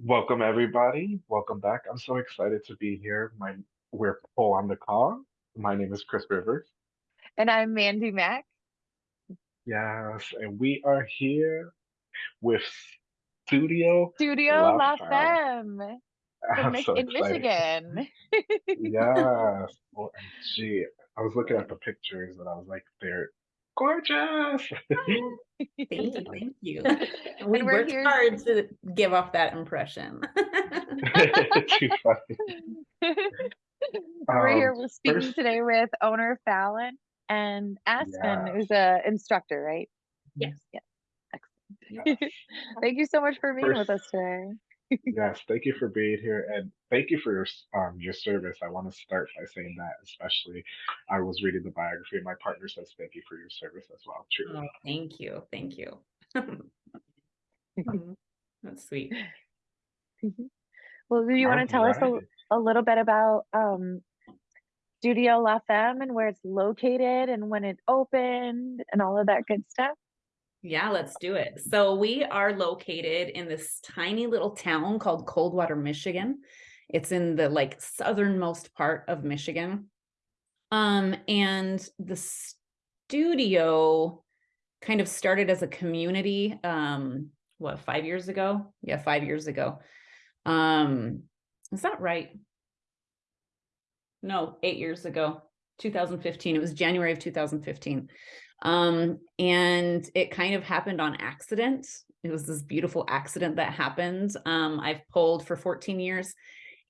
Welcome everybody. Welcome back. I'm so excited to be here. My we're full on the call. My name is Chris Rivers. And I'm Mandy Mack. Yes, and we are here with Studio Studio La La Femme. Femme in, so in. Michigan. Yes. OMG. I was looking at the pictures and I was like, they're gorgeous. Thank you, thank you. And We we're worked here- hard to give off that impression. Too funny. We're Um, here. We're speaking first- today with owner Fallon and Aspen, Yes. who's a instructor, right? Yes. Yeah. Excellent. Thank you so much for being with us today. Yes, thank you for being here and thank you for your um your service. I want to start by saying that, especially I was reading the biography and my partner says thank you for your service as well. Truly. Oh, thank you, thank you. That's sweet. Well, do you want to tell us a, a little bit about um, Studio La Femme and where it's located and when it opened and all of that good stuff? Yeah, let's do it. So we are located in this tiny little town called Coldwater, Michigan. It's in the like southernmost part of Michigan. Um, and the studio kind of started as a community, um, what, five years ago? Yeah, five years ago. Um, is that right? No, eight years ago, 2015. It was January of 2015. Um, and it kind of happened on accident. It was this beautiful accident that happened. Um, I've pulled for 14 years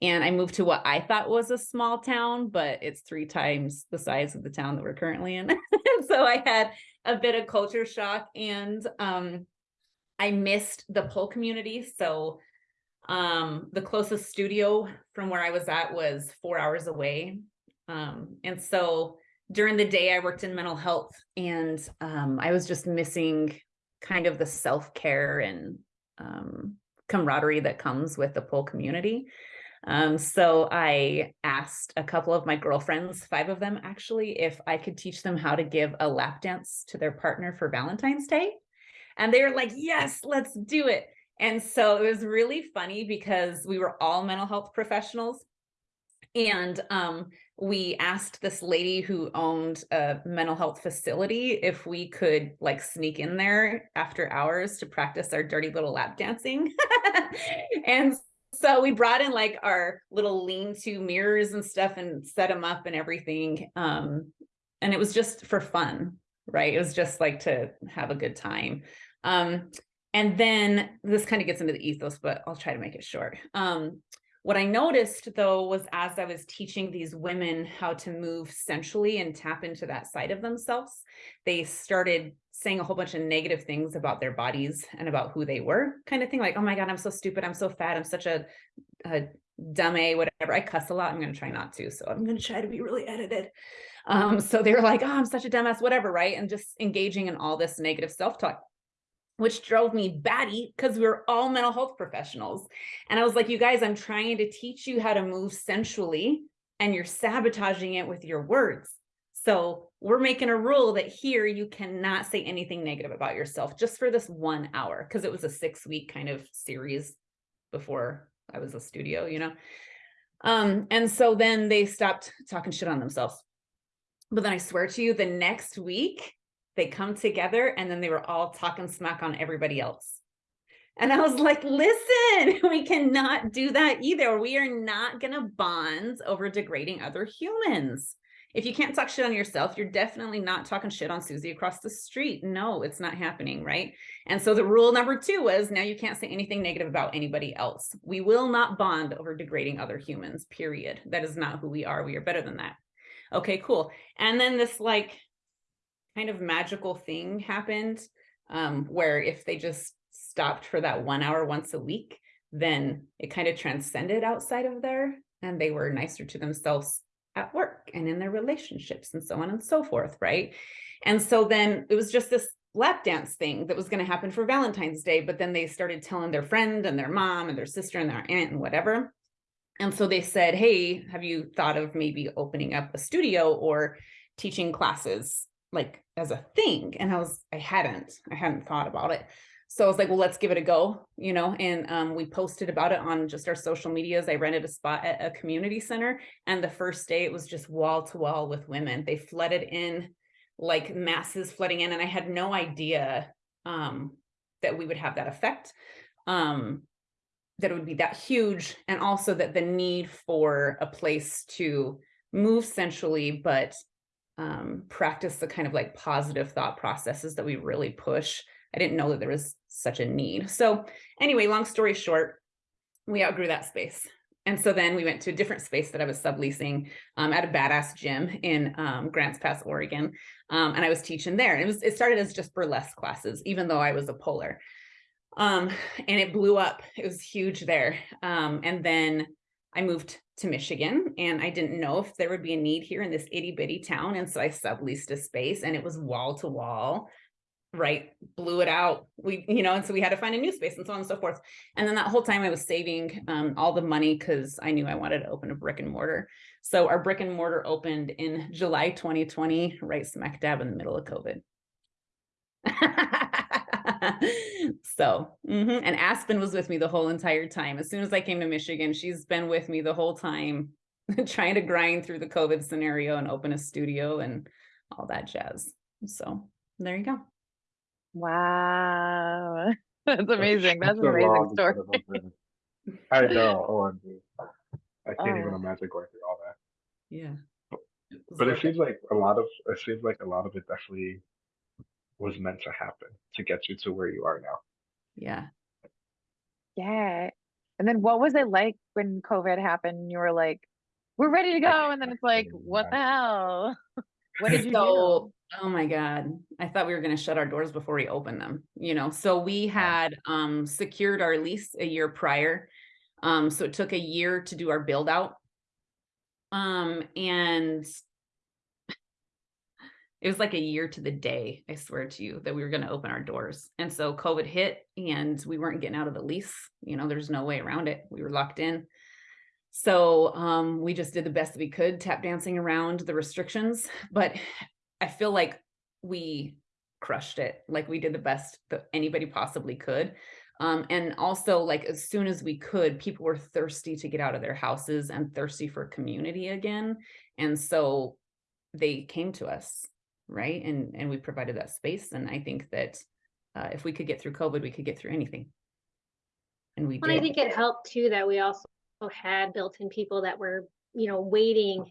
and I moved to what I thought was a small town, but it's three times the size of the town that we're currently in. so I had a bit of culture shock and um, I missed the pole community. So um, the closest studio from where I was at was four hours away. Um, and so during the day I worked in mental health and um, I was just missing kind of the self-care and um, camaraderie that comes with the pole community. Um, so I asked a couple of my girlfriends, five of them actually, if I could teach them how to give a lap dance to their partner for Valentine's Day. And they were like, yes, let's do it. And so it was really funny because we were all mental health professionals. And um, we asked this lady who owned a mental health facility if we could like sneak in there after hours to practice our dirty little lap dancing. and so we brought in like our little lean-to mirrors and stuff and set them up and everything. Um, and it was just for fun, right? It was just like to have a good time. Um, and then this kind of gets into the ethos, but I'll try to make it short. Um, what I noticed though was as I was teaching these women how to move sensually and tap into that side of themselves, they started saying a whole bunch of negative things about their bodies and about who they were, kind of thing like, oh my God, I'm so stupid. I'm so fat. I'm such a, a dumb A, whatever. I cuss a lot. I'm going to try not to. So I'm going to try to be really edited. Um, so they were like, oh, I'm such a dumbass, whatever, right? And just engaging in all this negative self-talk which drove me batty because we were all mental health professionals. And I was like, you guys, I'm trying to teach you how to move sensually and you're sabotaging it with your words. So we're making a rule that here you cannot say anything negative about yourself just for this one hour because it was a six week kind of series before I was a studio, you know? Um, and so then they stopped talking shit on themselves. But then I swear to you, the next week they come together and then they were all talking smack on everybody else. And I was like, listen, we cannot do that either. We are not going to bond over degrading other humans. If you can't talk shit on yourself, you're definitely not talking shit on Susie across the street. No, it's not happening, right? And so the rule number two was now you can't say anything negative about anybody else. We will not bond over degrading other humans, period. That is not who we are. We are better than that. Okay, cool. And then this like kind of magical thing happened um, where if they just stopped for that one hour once a week, then it kind of transcended outside of there and they were nicer to themselves at work and in their relationships and so on and so forth, right? And so then it was just this lap dance thing that was going to happen for Valentine's Day, but then they started telling their friend and their mom and their sister and their aunt and whatever. And so they said, hey, have you thought of maybe opening up a studio or teaching classes like as a thing? And I was, I hadn't, I hadn't thought about it. so I was like, well, let's give it a go, you know, and um, we posted about it on just our social medias. I rented a spot at a community center, and the first day it was just wall to wall with women. They flooded in like masses flooding in, and I had no idea um, that we would have that effect, um, that it would be that huge, and also that the need for a place to move centrally, but um, practice the kind of like positive thought processes that we really push. I didn't know that there was such a need. So anyway, long story short, we outgrew that space. And so then we went to a different space that I was subleasing um, at a badass gym in um, Grants Pass, Oregon. Um, and I was teaching there. And it was it started as just burlesque classes, even though I was a poler. Um, and it blew up. It was huge there. Um, and then I moved to Michigan and I didn't know if there would be a need here in this itty bitty town. And so I subleased a space and it was wall to wall right blew it out. We you know and so we had to find a new space and so on and so forth. And then that whole time i was saving um, all the money because i knew i wanted to open a brick and mortar. So our brick and mortar opened in july 2020 right smack dab in the middle of covid so mhm. and aspen was with me the whole entire time as soon as i came to michigan she's been with me the whole time trying to grind through the covid scenario and open a studio and all that jazz so there you go Wow. That's amazing. That's an amazing story. set of events. I know. OMG. I can't even Oh. imagine going through all that. yeah But it seems like a lot of it seems like a lot of it definitely was meant to happen to get you to where you are now. yeah Yeah. And then what was it like when COVID happened? You were like, we're ready to go. And then it's like, what the hell? What did you so do? oh my god i thought we were going to shut our doors before we opened them you know so we had um secured our lease a year prior um so it took a year to do our build out um and it was like a year to the day i swear to you that we were going to open our doors and so covid hit and we weren't getting out of the lease you know there's no way around it we were locked in so um, we just did the best that we could, tap dancing around the restrictions. But I feel like we crushed it. Like we did the best that anybody possibly could. Um, and also, like as soon as we could, people were thirsty to get out of their houses and thirsty for community again. And so they came to us, right? And and we provided that space. And I think that uh, if we could get through COVID, we could get through anything. And we And I think it helped too that we also had built-in people that were, you know, waiting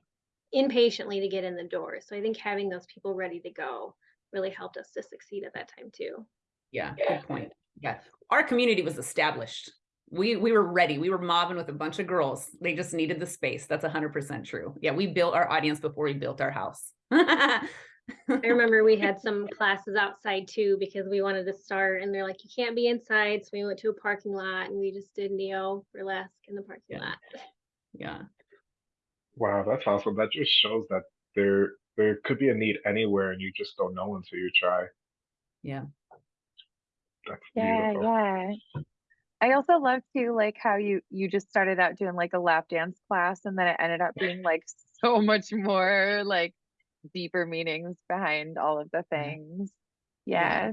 impatiently to get in the door. So I think having those people ready to go really helped us to succeed at that time too. Yeah, good point. Yeah, our community was established. We we were ready. We were mobbing with a bunch of girls. They just needed the space. That's hundred percent true. Yeah, we built our audience before we built our house. I remember we had some classes outside too because we wanted to start and they're like, you can't be inside. So we went to a parking lot and we just did neo burlesque in the parking Yeah. lot. yeah, Wow, that's awesome. That just shows that there there could be a need anywhere and you just don't know until you try. yeah, That's Yeah, beautiful. yeah. I also love too, like how you you just started out doing like a lap dance class, and then it ended up being like so much more like deeper meanings behind all of the things. Yeah.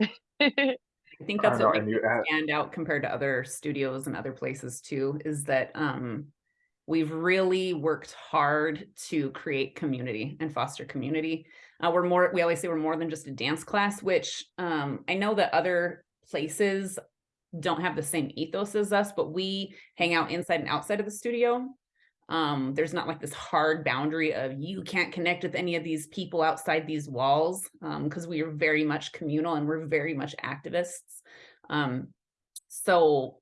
Yeah. I think that's know, what and makes it stand out compared to other studios and other places too. Is that um, we've really worked hard to create community and foster community. Uh, we're more. We always say we're more than just a dance class, which um, I know that other places don't have the same ethos as us, but we hang out inside and outside of the studio. Um, there's not like this hard boundary of you can't connect with any of these people outside these walls because we are very much communal and we're very much activists. Um, so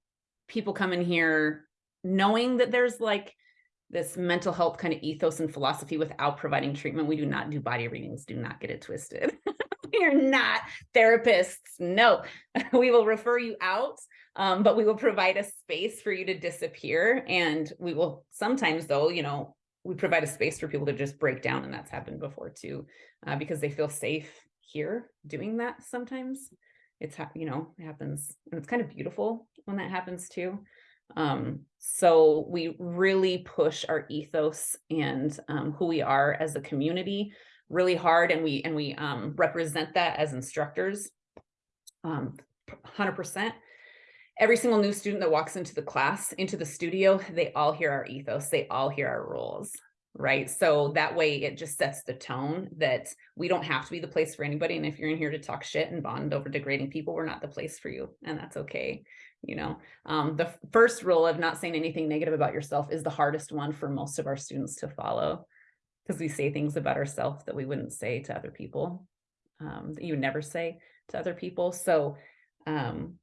people come in here knowing that there's like this mental health kind of ethos and philosophy without providing treatment. We do not do body readings, do not get it twisted. we are not therapists. No, we will refer you out, um, but we will provide a space for you to disappear. And we will sometimes, though, you know, we provide a space for people to just break down. And that's happened before too, uh, because they feel safe here doing that sometimes. It's, you know, it happens. And it's kind of beautiful when that happens too. Um, so we really push our ethos and um, who we are as a community really hard and we and we um, represent that as instructors um, hundred percent. Every single new student that walks into the class, into the studio, they all hear our ethos, they all hear our rules, right? So that way it just sets the tone that we don't have to be the place for anybody. And if you're in here to talk shit and bond over degrading people, we're not the place for you. And that's okay. You know, um, the first rule of not saying anything negative about yourself is the hardest one for most of our students to follow because we say things about ourselves that we wouldn't say to other people, um, that you never say to other people. So, um,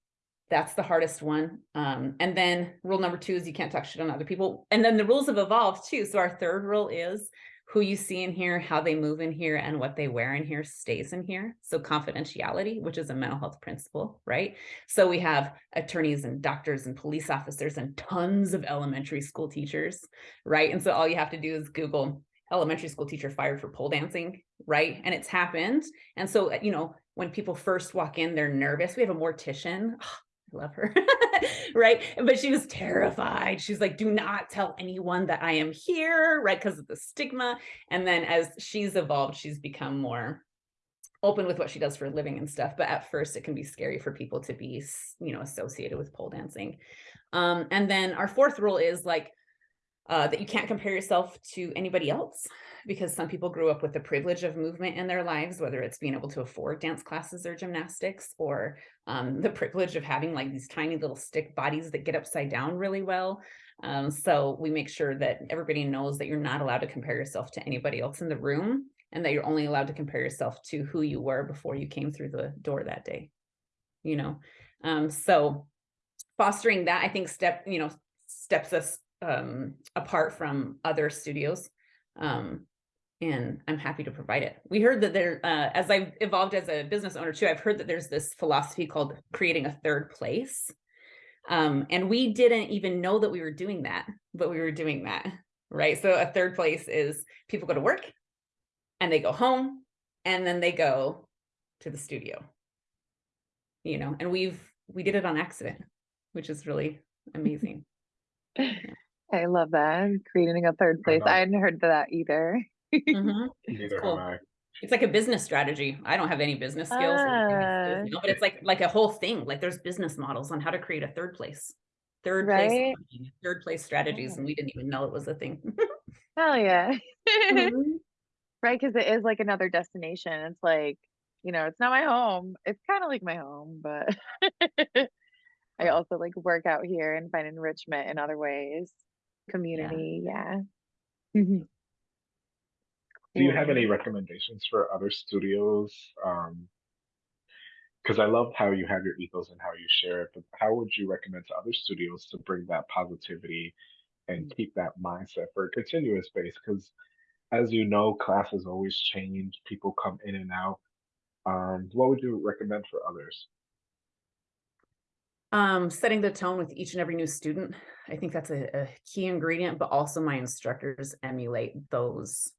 that's the hardest one. Um, and then rule number two is you can't talk shit on other people. And then the rules have evolved too. So our third rule is who you see in here, how they move in here, and what they wear in here stays in here. So confidentiality, which is a mental health principle, right? So we have attorneys and doctors and police officers and tons of elementary school teachers, right? And so all you have to do is Google elementary school teacher fired for pole dancing, right? And it's happened. And so, you know, when people first walk in, they're nervous. We have a mortician. I love her, right? But she was terrified. She's like, do not tell anyone that I am here, right? Because of the stigma. And then as she's evolved, she's become more open with what she does for a living and stuff. But at first, it can be scary for people to be, you know, associated with pole dancing. Um, and then our fourth rule is like, uh, that you can't compare yourself to anybody else because some people grew up with the privilege of movement in their lives, whether it's being able to afford dance classes or gymnastics, or um, the privilege of having like these tiny little stick bodies that get upside down really well. Um, so we make sure that everybody knows that you're not allowed to compare yourself to anybody else in the room and that you're only allowed to compare yourself to who you were before you came through the door that day. You know, um, so fostering that, I think, step, you know, steps us um, apart from other studios. Um, and I'm happy to provide it. We heard that there, uh, as I've evolved as a business owner too, I've heard that there's this philosophy called creating a third place. Um, and we didn't even know that we were doing that, but we were doing that, right? So a third place is people go to work and they go home and then they go to the studio. You know, and we've we did it on accident, which is really amazing. I love that. Creating a third place. know. I hadn't heard that either. Mhm. Neither cool. have I. It's like a business strategy. I don't have any business skills, or any business skills, you know, but it's like like a whole thing. Like there's business models on how to create a third place, third place, Right? thinking, third place strategies, Yeah. and we didn't even know it was a thing. Hell yeah. Mhm. Right, because it is like another destination. It's like, you know, it's not my home. It's kind of like my home, but I also like work out here and find enrichment in other ways. Community, yeah. Mhm. Do you have any recommendations for other studios? Um, because I love how you have your ethos and how you share it, but how would you recommend to other studios to bring that positivity and keep that mindset for a continuous base? Because as you know, classes always change, people come in and out. Um, what would you recommend for others? Um, setting the tone with each and every new student. I think that's a, a key ingredient, but also my instructors emulate those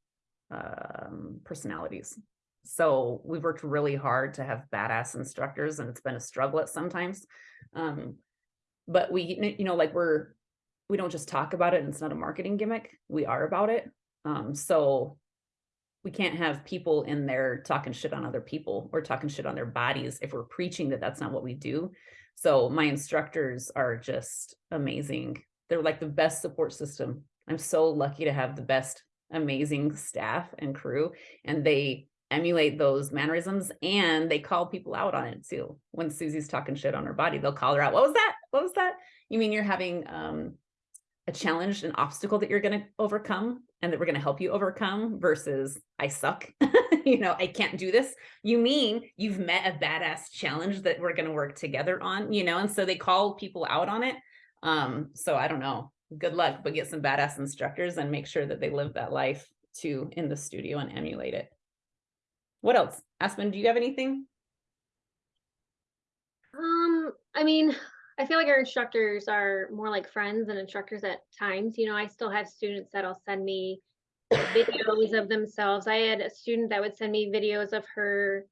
um, personalities. So we've worked really hard to have badass instructors, and it's been a struggle at sometimes. Um, but we, you know, like we're we don't just talk about it, and it's not a marketing gimmick. We are about it. Um, so we can't have people in there talking shit on other people or talking shit on their bodies if we're preaching that that's not what we do. So my instructors are just amazing. They're like the best support system. I'm so lucky to have the best amazing staff and crew and they emulate those mannerisms and they call people out on it too. When Susie's talking shit on her body, they'll call her out. What was that? What was that? You mean you're having um a challenge, an obstacle that you're going to overcome and that we're going to help you overcome versus I suck. you know, I can't do this. You mean you've met a badass challenge that we're going to work together on, you know? And so they call people out on it. Um, so I don't know. Good luck, but get some badass instructors and make sure that they live that life too in the studio and emulate it. What else? Aspen, do you have anything? Um, I mean, I feel like our instructors are more like friends than instructors at times. You know, I still have students that'll send me videos of themselves. I had a student that would send me videos of her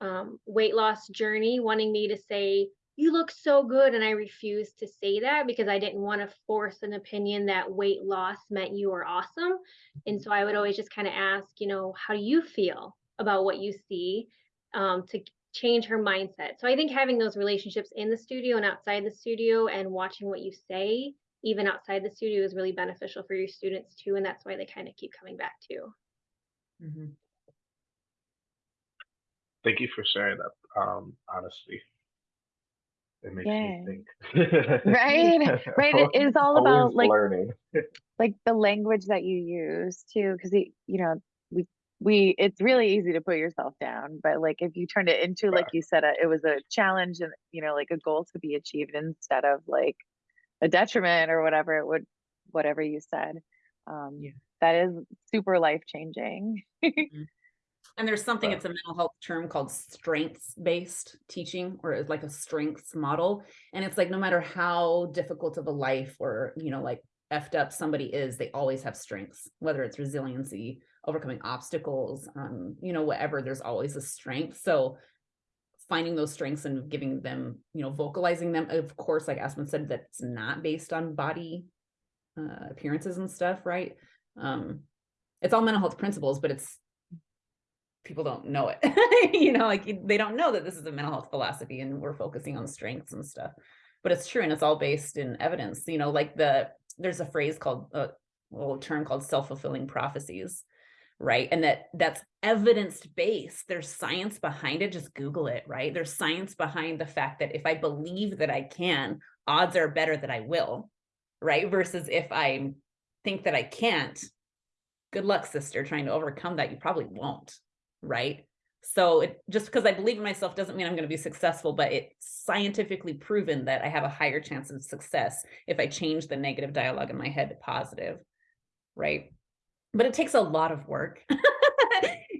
um, weight loss journey, wanting me to say, You look so good. And I refused to say that because I didn't want to force an opinion that weight loss meant you were awesome. And so I would always just kind of ask, you know, how do you feel about what you see? Um, to change her mindset. So I think having those relationships in the studio and outside the studio and watching what you say, even outside the studio, is really beneficial for your students too. And that's why they kind of keep coming back too. Mhm. Thank you for sharing that, um, honestly. It makes Yeah. me think. Right, right, it is all about, like- learning. like the language that you use too because you know we we it's really easy to put yourself down but like if you turned it into like you said a, it was a challenge and you know like a goal to be achieved instead of like a detriment or whatever it would whatever you said um Yeah. that is super life changing And there's something, Wow. it's a mental health term called strengths-based teaching or it's like a strengths model. And it's like no matter how difficult of a life or, you know, like effed up somebody is, they always have strengths, whether it's resiliency, overcoming obstacles, um, you know, whatever, there's always a strength. So finding those strengths and giving them, you know, vocalizing them, of course, like Aspen said, that's not based on body uh, appearances and stuff, right? Um, it's all mental health principles, but it's people don't know it. You know like they don't know that this is a mental health philosophy and we're focusing on strengths and stuff. But it's true and it's all based in evidence you know like the there's a phrase called uh, a little term called self-fulfilling prophecies right? And that that's evidence based. There's science behind it just google it right? There's science behind the fact that if i believe that i can odds are better that i will right? Versus if i think that i can't good luck sister trying to overcome that you probably won't right? So it just because I believe in myself doesn't mean I'm going to be successful, but it's scientifically proven that I have a higher chance of success if I change the negative dialogue in my head to positive, right? But it takes a lot of work.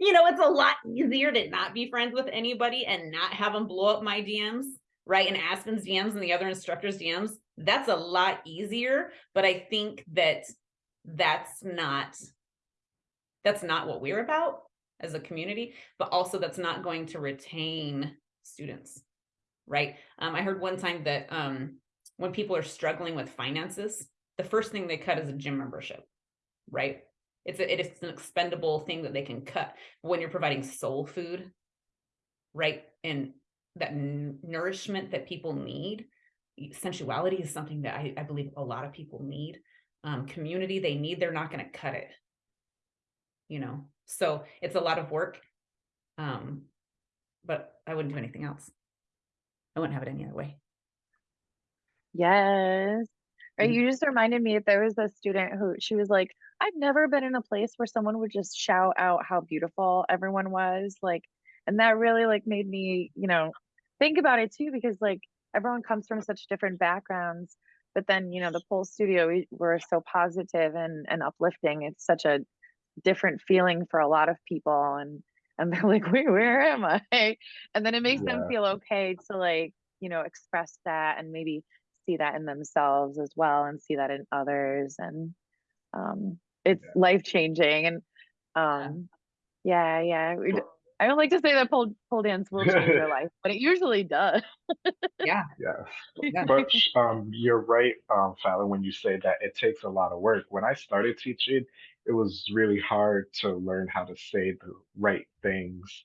you know, it's a lot easier to not be friends with anybody and not have them blow up my DMs, right? And Aspen's DMs and the other instructors' DMs. That's a lot easier, but I think that that's not that's not what we're about as a community, but also that's not going to retain students, right? Um, I heard one time that um, when people are struggling with finances, the first thing they cut is a gym membership, right? It's a, it is an expendable thing that they can cut. When you're providing soul food, right, and that nourishment that people need, sensuality is something that I, I believe a lot of people need. Um, community they need, they're not going to cut it you know so it's a lot of work um but i wouldn't do anything else. I wouldn't have it any other way. Yes. Right Mhm. you just reminded me if there was a student who she was like i've never been in a place where someone would just shout out how beautiful everyone was like and that really like made me you know think about it too because like everyone comes from such different backgrounds but then you know the pole studio we, we're so positive and and uplifting. It's such a different feeling for a lot of people and and they're like wait where am i and then it makes them feel okay to like you know express that and maybe see that in themselves as well and see that in others and um it's Yeah. life changing and um yeah yeah we d- i don't like to say that pole pole dance will change your life but it usually does yeah Yes. Yeah. But um, you're right, um, Fallon, when you say that it takes a lot of work. When I started teaching, it was really hard to learn how to say the right things.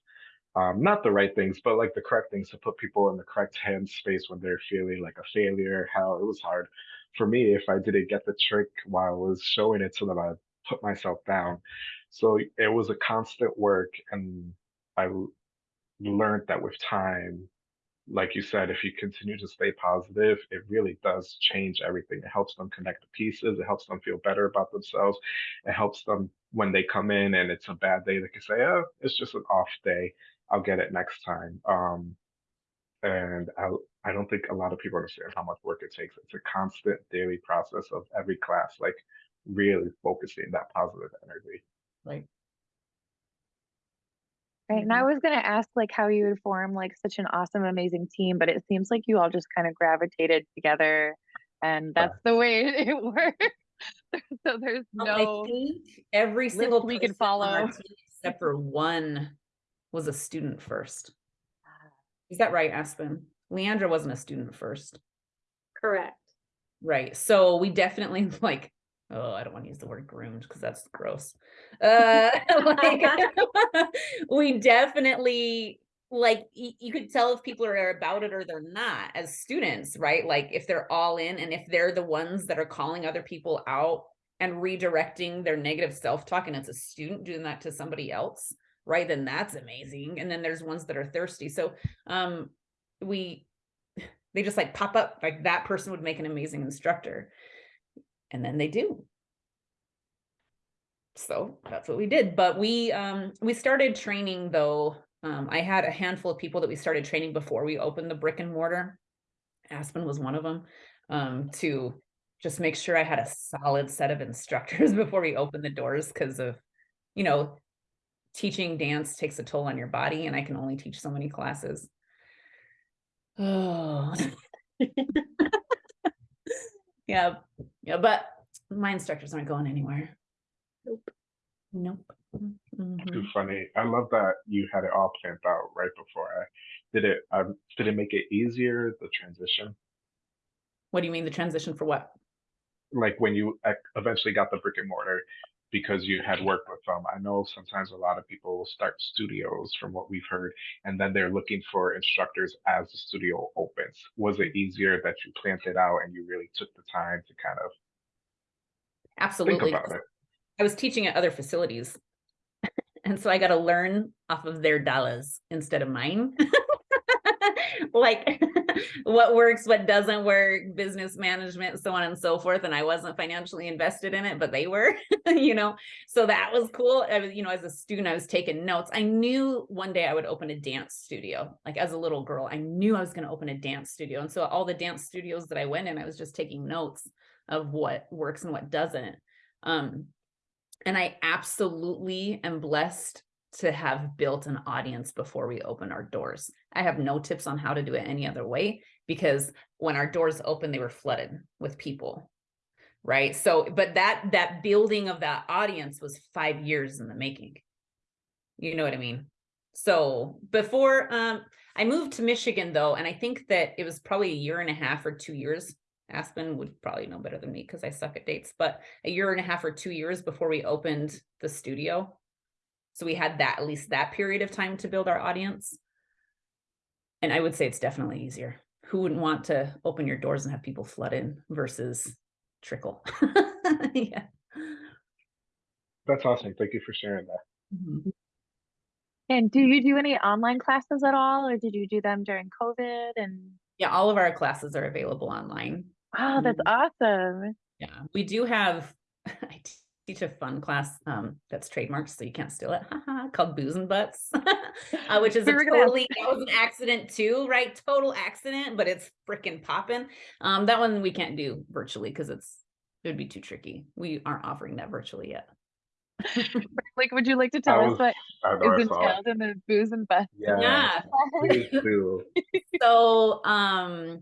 Um, not the right things, but like the correct things to put people in the correct hand space when they're feeling like a failure. How it was hard for me if I didn't get the trick while I was showing it to them, I put myself down. So it was a constant work, and I learned that with time like you said, if you continue to stay positive, it really does change everything. It helps them connect the pieces. It helps them feel better about themselves. It helps them when they come in and it's a bad day, they can say, "Oh, it's just an off day. I'll get it next time." Um, and I, I don't think a lot of people understand how much work it takes. It's a constant daily process of every class, like really focusing that positive energy. right Right. And I mm-hmm. was going to ask like how you would form like such an awesome, amazing team, but it seems like you all just kind of gravitated together and that's the way it works. so there's no i think every single we can person on our follow. except for one was a student first is that right aspen leandra wasn't a student first Correct. Right. So we definitely like, oh, I don't want to use the word groomed because that's gross. Uh like we definitely like you could tell if people are about it or they're not as students, right? Like if they're all in and if they're the ones that are calling other people out and redirecting their negative self-talk and it's a student doing that to somebody else, right? Then that's amazing. And then there's ones that are thirsty. So um we they just like pop up like that person would make an amazing instructor. And then they do. So that's what we did. But we um we started training though. Um I had a handful of people that we started training before we opened the brick and mortar. Aspen was one of them. Um to just make sure I had a solid set of instructors before we opened the doors because of you know teaching dance takes a toll on your body and I can only teach so many classes. Oh. yeah. Yeah, but my instructors aren't going anywhere. Nope. Nope. Mhm. Too funny. I love that you had it all planned out right before I did it. Um, did it make it easier the transition? What do you mean the transition for what? Like when you eventually got the brick and mortar because you had worked with them. I know sometimes a lot of people will start studios from what we've heard, and then they're looking for instructors as the studio opens. Was it easier that you planned it out and you really took the time to kind of think Absolutely. about it? I was teaching at other facilities. And so I got to learn off of their dollars instead of mine. like what works, what doesn't work, business management, so on and so forth. And I wasn't financially invested in it, but they were, you know. So that was cool. I was, you know, as a student, I was taking notes. I knew one day I would open a dance studio. Like as a little girl, I knew I was going to open a dance studio. And so all the dance studios that I went in, I was just taking notes of what works and what doesn't. Um, and I absolutely am blessed to have built an audience before we open our doors. I have no tips on how to do it any other way because when our doors open, they were flooded with people. Right. So, but that that building of that audience was five years in the making. You know what I mean? So before um I moved to Michigan though, and I think that it was probably a year and a half or two years. Aspen would probably know better than me because I suck at dates, but a year and a half or two years before we opened the studio. So we had that at least that period of time to build our audience. And I would say it's definitely easier. Who wouldn't want to open your doors and have people flood in versus trickle? yeah. That's awesome. Thank you for sharing that. Mhm. And do you do any online classes at all, or did you do them during COVID? And Yeah, all of our classes are available online. wow, that's Mhm. awesome. Yeah, we do have, I t- teach a fun class um, that's trademarked, so you can't steal it, haha, called Booze and Butts, uh, which is a We were gonna ask totally, that was an accident too, right? Total accident, but it's freaking popping. Um, that one we can't do virtually because it's, it would be too tricky. We aren't offering that virtually yet. Like, would you like to tell I us was, what I know is I saw it. entailed in the booze and butts? Yeah. Please do. so um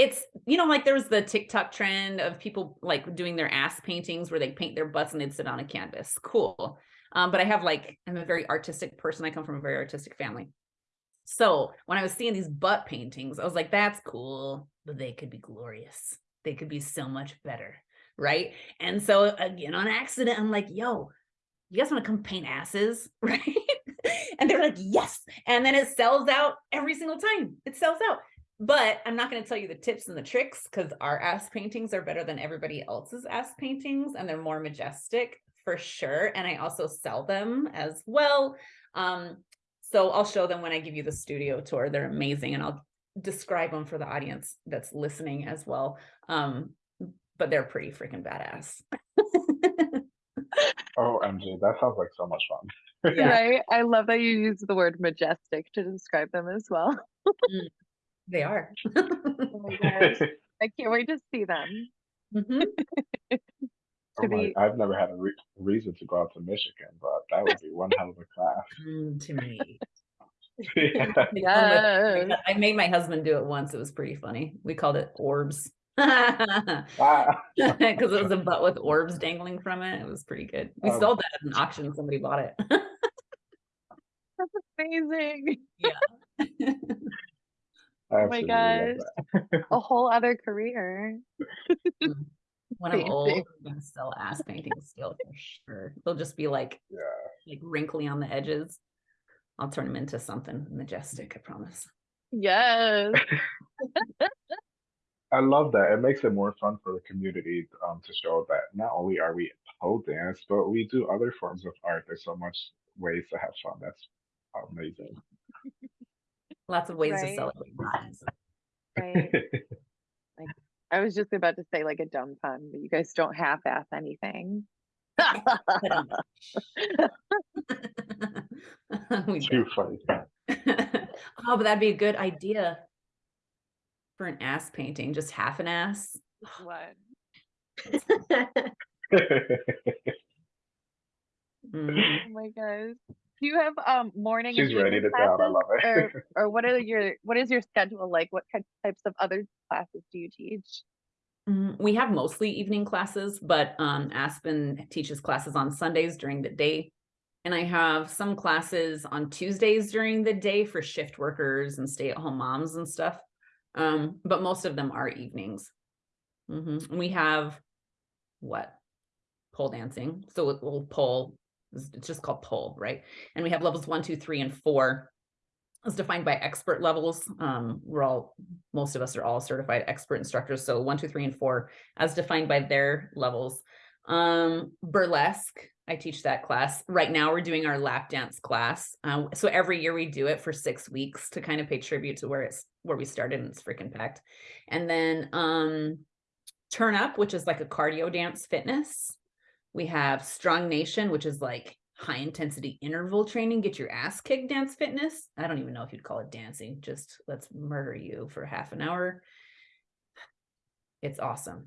it's you know like there was the tiktok trend of people like doing their ass paintings where they paint their butts and they'd sit on a canvas. Cool. Um but i have like i'm a very artistic person. I come from a very artistic family. So when i was seeing these butt paintings i was like that's cool but they could be glorious. They could be so much better. Right? And so again on accident i'm like yo you guys want to come paint asses? Right? And they're like yes. And then it sells out every single time. It sells out but i'm not going to tell you the tips and the tricks because our ass paintings are better than everybody else's ass paintings and they're more majestic for sure and i also sell them as well um so i'll show them when i give you the studio tour they're amazing and i'll describe them for the audience that's listening as well um but they're pretty freaking badass Oh, MJ, that sounds like so much fun. Yeah. Right? I love that you use the word majestic to describe them as well. They are Oh my gosh. I can't wait to see them. Mhm. Oh my, be I've never had a re- reason to go out to Michigan, but that would be one hell of a class. Mm, to me Yeah. yes. I made my husband do it once. It was pretty funny. We called it orbs. Ah, Because it was a butt with orbs dangling from it. It was pretty good. We Oh. sold that at an auction. Somebody bought it. That's amazing. I Oh my absolutely gosh. A whole other career. when I'm old, Painting. I'm gonna sell ass paintings still for sure. They'll just be like Yeah, like wrinkly on the edges. I'll turn them into something majestic, I promise. Yes. I love that. It makes it more fun for the community um, to show that not only are we pole dance, but we do other forms of art. There's so much ways to have fun. That's amazing. Lots of ways to Right. celebrate. things. Right. I was just about to say like a dumb pun, but you guys don't half-ass anything. We Too funny. oh, but that'd be a good idea for an ass painting, just half an ass. What? Mhm. Oh my gosh. Do you have um morning and She's ready evening to down. I classes? love it. Or or what are your what is your schedule like? What ki- types of other classes do you teach? Mm, We have mostly evening classes, but um, Aspen teaches classes on Sundays during the day. And I have some classes on Tuesdays during the day for shift workers and stay at home moms and stuff. Um, but most of them are evenings. Mhm. We have what? Pole dancing. So it will pole, it's just called pole, right? And we have levels one, two, three, and four as defined by expert levels. Um, we're all, most of us are all certified expert instructors. So one, two, three, and four as defined by their levels. Um, burlesque, I teach that class. Right now we're doing our lap dance class. Uh, so every year we do it for six weeks to kind of pay tribute to where it's where we started and it's freaking packed. And then um turn up, which is like a cardio dance fitness. We have strong nation, which is like high intensity interval training, get your ass kicked dance fitness. I don't even know if you'd call it dancing, just let's murder you for half an hour. It's awesome.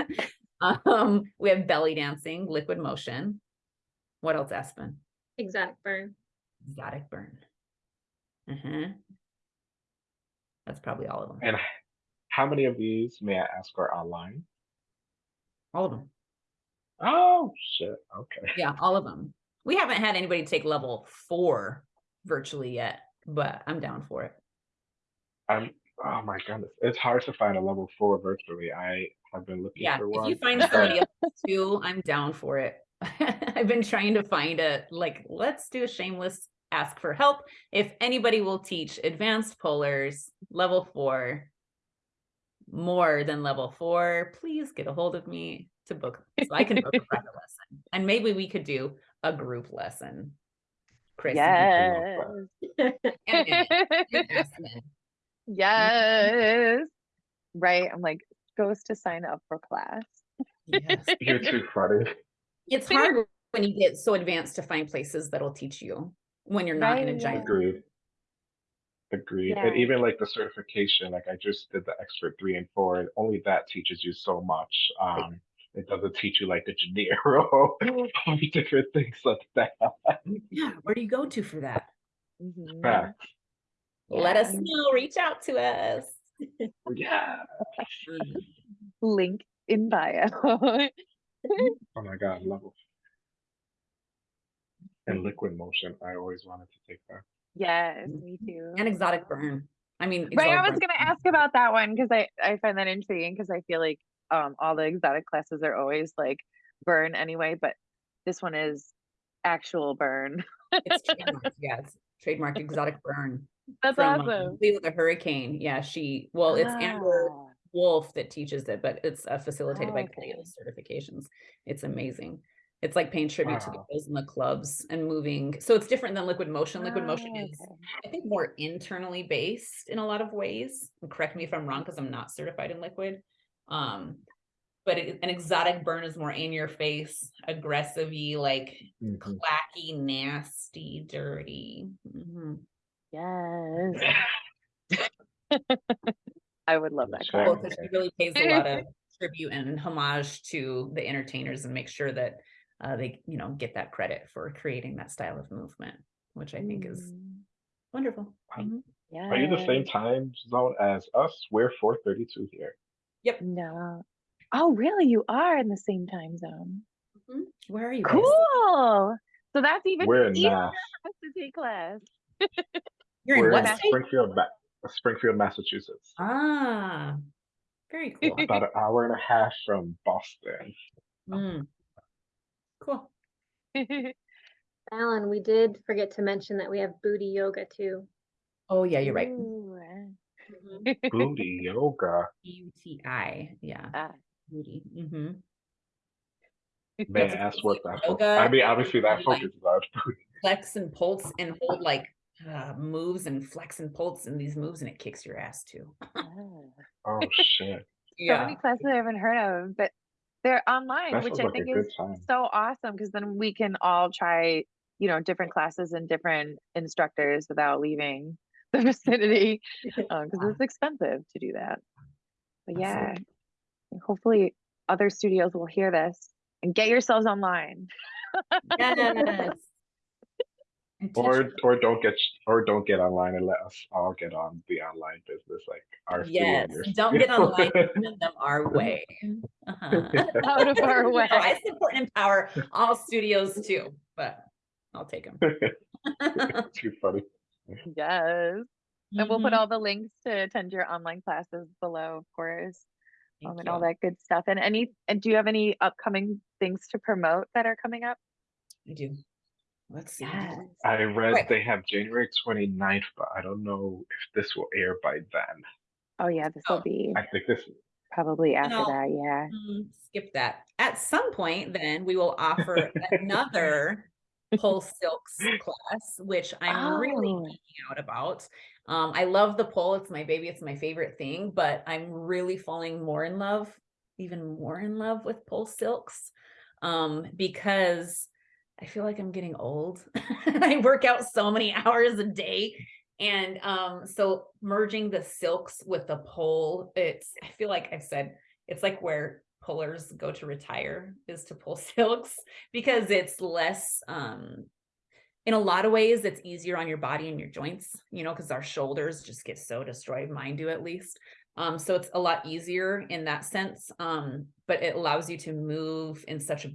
um, we have belly dancing, liquid motion. What else, Aspen? Exotic burn. Exotic burn. Uh-huh. That's probably all of them. and how many of these, may I ask, are online? All of them. Oh, shit. Okay. Yeah, all of them. We haven't had anybody take level four virtually yet, but I'm down for it. I'm, oh my goodness. It's hard to find a level four virtually. I have been looking Yeah, for if one. you find somebody else too, I'm down for it. I've been trying to find a like, let's do a shameless ask for help. If anybody will teach advanced polers level four more than level four, please get a hold of me to book so I can book a private lesson. And maybe we could do a group lesson. Chris, Yes. and Minnie, and Aspen. yes. Right. I'm like, goes to sign up for class. Yes. You're too funny. It's hard when you get so advanced to find places that'll teach you when you're not in a Right. giant. Agreed. Agreed. Yeah. And even like the certification, like I just did the expert three and four, and only that teaches you so much. Um, it doesn't teach you like the Janeiro or different things like that. Yeah, where do you go to for that? Mhm. Facts. Let us know. Reach out to us. Yeah. Link in bio. Oh my god, level. And liquid motion. I always wanted to take that. yes, me too. And exotic burn. I mean, Right, I was gonna ask about that one because I I find that intriguing because I feel like um all the exotic classes are always like burn anyway, but this one is actual burn. It's trademark, Yeah, it's trademarked exotic burn. That's from, um, awesome. Leo the Hurricane. Yeah, she. Well, it's Amber Ah, Wolf that teaches it, but it's uh, facilitated Oh, by okay. Certifications. It's amazing. It's like paying tribute to the girls in the clubs and moving. So it's different than liquid motion. Liquid motion ah, is okay. I think more internally based in a lot of ways. And Correct me if I'm wrong, because I'm not certified in liquid. Um, but it, an exotic burn is more in your face, aggressive like Mhm. clacky, nasty, dirty. Mhm. Yes. I would love that Sure. class. Well, because she really pays a lot of tribute and homage to the entertainers and make sure that uh, they, you know, get that credit for creating that style of movement, which I think is Mm, wonderful. Um, Mhm. Are you the same time zone as us? We're 432 here. No. Oh, really? You are in the same time zone. Mhm. Where are you? guys? Cool. So that's even We're in easier Mass. for us to take class. You're We're what in? Springfield, Ma- Springfield, Massachusetts. Ah, very cool. About an hour and a half from Boston. Mm. Cool. Alan, we did forget to mention that we have booty yoga too. Oh, yeah, you're right. Ooh, Mhm. Booty yoga. UTI, yeah, ah, booty. hmm May I That's ask what that? fo- yoga, I mean, obviously that and, like, focuses on booty. Flex and pulse and hold like uh, moves and flex and pulse and these moves and it kicks your ass too. ah. Oh shit. So many classes I haven't heard of, but they're online, That which I like think is time. so awesome because then we can all try, you know, different classes and different instructors without leaving the vicinity because Yeah. it's expensive to do that. But yeah, Absolutely. hopefully other studios will hear this and get yourselves online. Yes. Or or don't get or don't get online and let us all get on the online business like our Yes, don't get online, send them our way. Uh-huh. Out of our No, way. I support and empower all studios too, but I'll take them. Too funny. Yes. And we'll put Mm-hmm. all the links to attend your online classes below, of course, um, Thank and all you. that good stuff. And any, and do you have any upcoming things to promote that are coming up? I do. Let's see. Yes. I read Right. they have January 29th, but I don't know if this will air by then. Oh yeah, this will Oh, be I think this probably after know, that, yeah. Mm, Skip that. At some point, then we will offer another Pole Silks class, which I'm really Oh. geeking out about. Um, I love the pole. It's my baby. It's my favorite thing, but I'm really falling more in love, even more in love with pole silks. Um, because I feel like I'm getting old. I work out so many hours a day. And um, so merging the silks with the pole, it's I feel like I've said it's like where polers go to retire is to pole silks because it's less um in a lot of ways it's easier on your body and your joints you know because our shoulders just get so destroyed mine do at least. Um so it's a lot easier in that sense um but it allows you to move in such a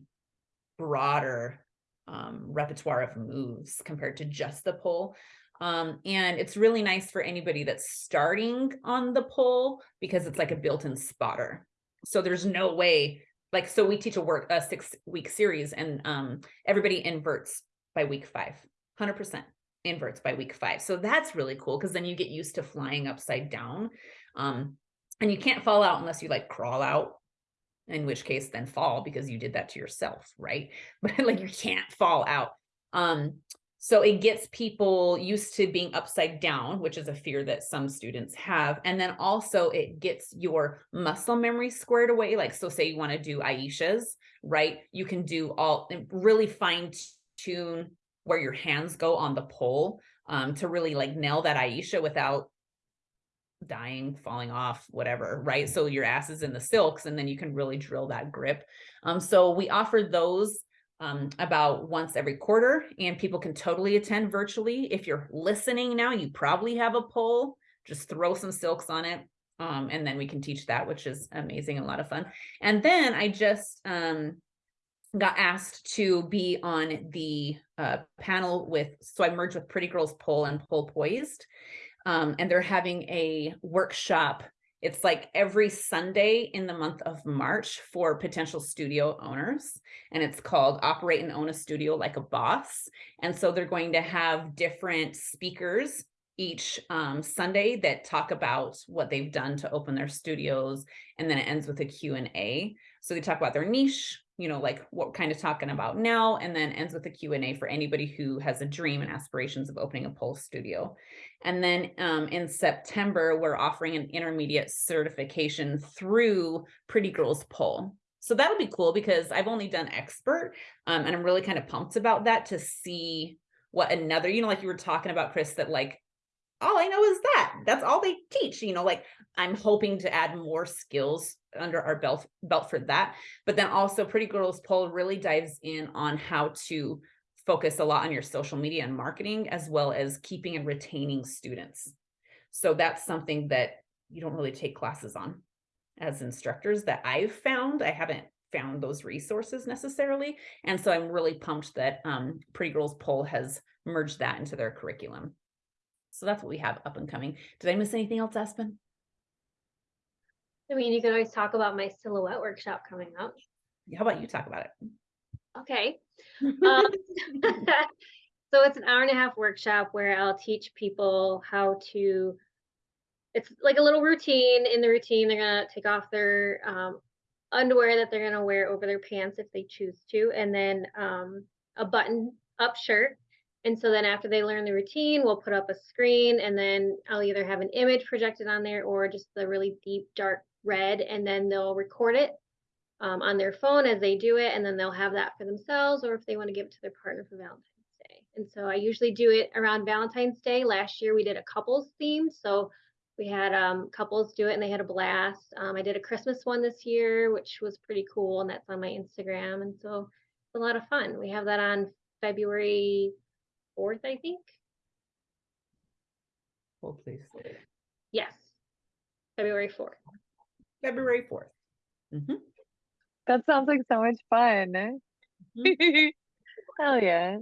broader um repertoire of moves compared to just the pole. Um and it's really nice for anybody that's starting on the pole because it's like a built-in spotter so there's no way like so we teach a work a six week series and um everybody inverts by week five 100% inverts by week five. So that's really cool because then you get used to flying upside down um and you can't fall out unless you like crawl out in which case then fall because you did that to yourself right? But like you can't fall out. Um so it gets people used to being upside down, which is a fear that some students have. And then also it gets your muscle memory squared away. Like, so say you want to do Ayesha's, right? You can do all really fine tune where your hands go on the pole um, to really like nail that Aisha without dying, falling off, whatever, right? So your ass is in the silks and then you can really drill that grip. Um, so we offer those um, about once every quarter, and people can totally attend virtually. If you're listening now, you probably have a pole. Just throw some silks on it, um, and then we can teach that, which is amazing and a lot of fun. And then I just um, got asked to be on the uh, panel with, so I merged with Pretty Girls Pole and Pole Poised, um, and they're having a workshop it's like every Sunday in the month of March for potential studio owners. And it's called Operate and Own a Studio Like a Boss. And so they're going to have different speakers each um, Sunday that talk about what they've done to open their studios. And then it ends with a Q&A. So they talk about their niche, you know, like what kind of talking about now, and then ends with a Q&A for anybody who has a dream and aspirations of opening a pole studio. And then um, in September, we're offering an intermediate certification through Pretty Girls Pole. So that'll be cool because I've only done expert um, and I'm really kind of pumped about that to see what another, you know, like you were talking about, Chris, that like, all I know is that that's all they teach, you know, like I'm hoping to add more skills under our belt belt for that. But then also Pretty Girls Pole really dives in on how to focus a lot on your social media and marketing, as well as keeping and retaining students. So that's something that you don't really take classes on as instructors that I've found. I haven't found those resources necessarily. And so I'm really pumped that um, Pretty Girls Pole has merged that into their curriculum. So that's what we have up and coming. Did I miss anything else, Aspen? I mean, you can always talk about my silhouette workshop coming up. How about you talk about it? Okay. Um, so it's an hour and a half workshop where I'll teach people how to. It's like a little routine. In the routine, they're gonna take off their um, underwear that they're gonna wear over their pants if they choose to, and then um, a button-up shirt. And so then after they learn the routine, we'll put up a screen, and then I'll either have an image projected on there or just the really deep dark red, and then they'll record it um, on their phone as they do it, and then they'll have that for themselves, or if they want to give it to their partner for Valentine's Day. And so I usually do it around Valentine's Day. Last year we did a couples theme, so we had um, couples do it, and they had a blast. Um, I did a Christmas one this year, which was pretty cool, and that's on my Instagram, and so it's a lot of fun. We have that on February fourth, I think. Hold please. Yes, February fourth. February fourth. Mhm. That sounds like so much fun. Hell yeah.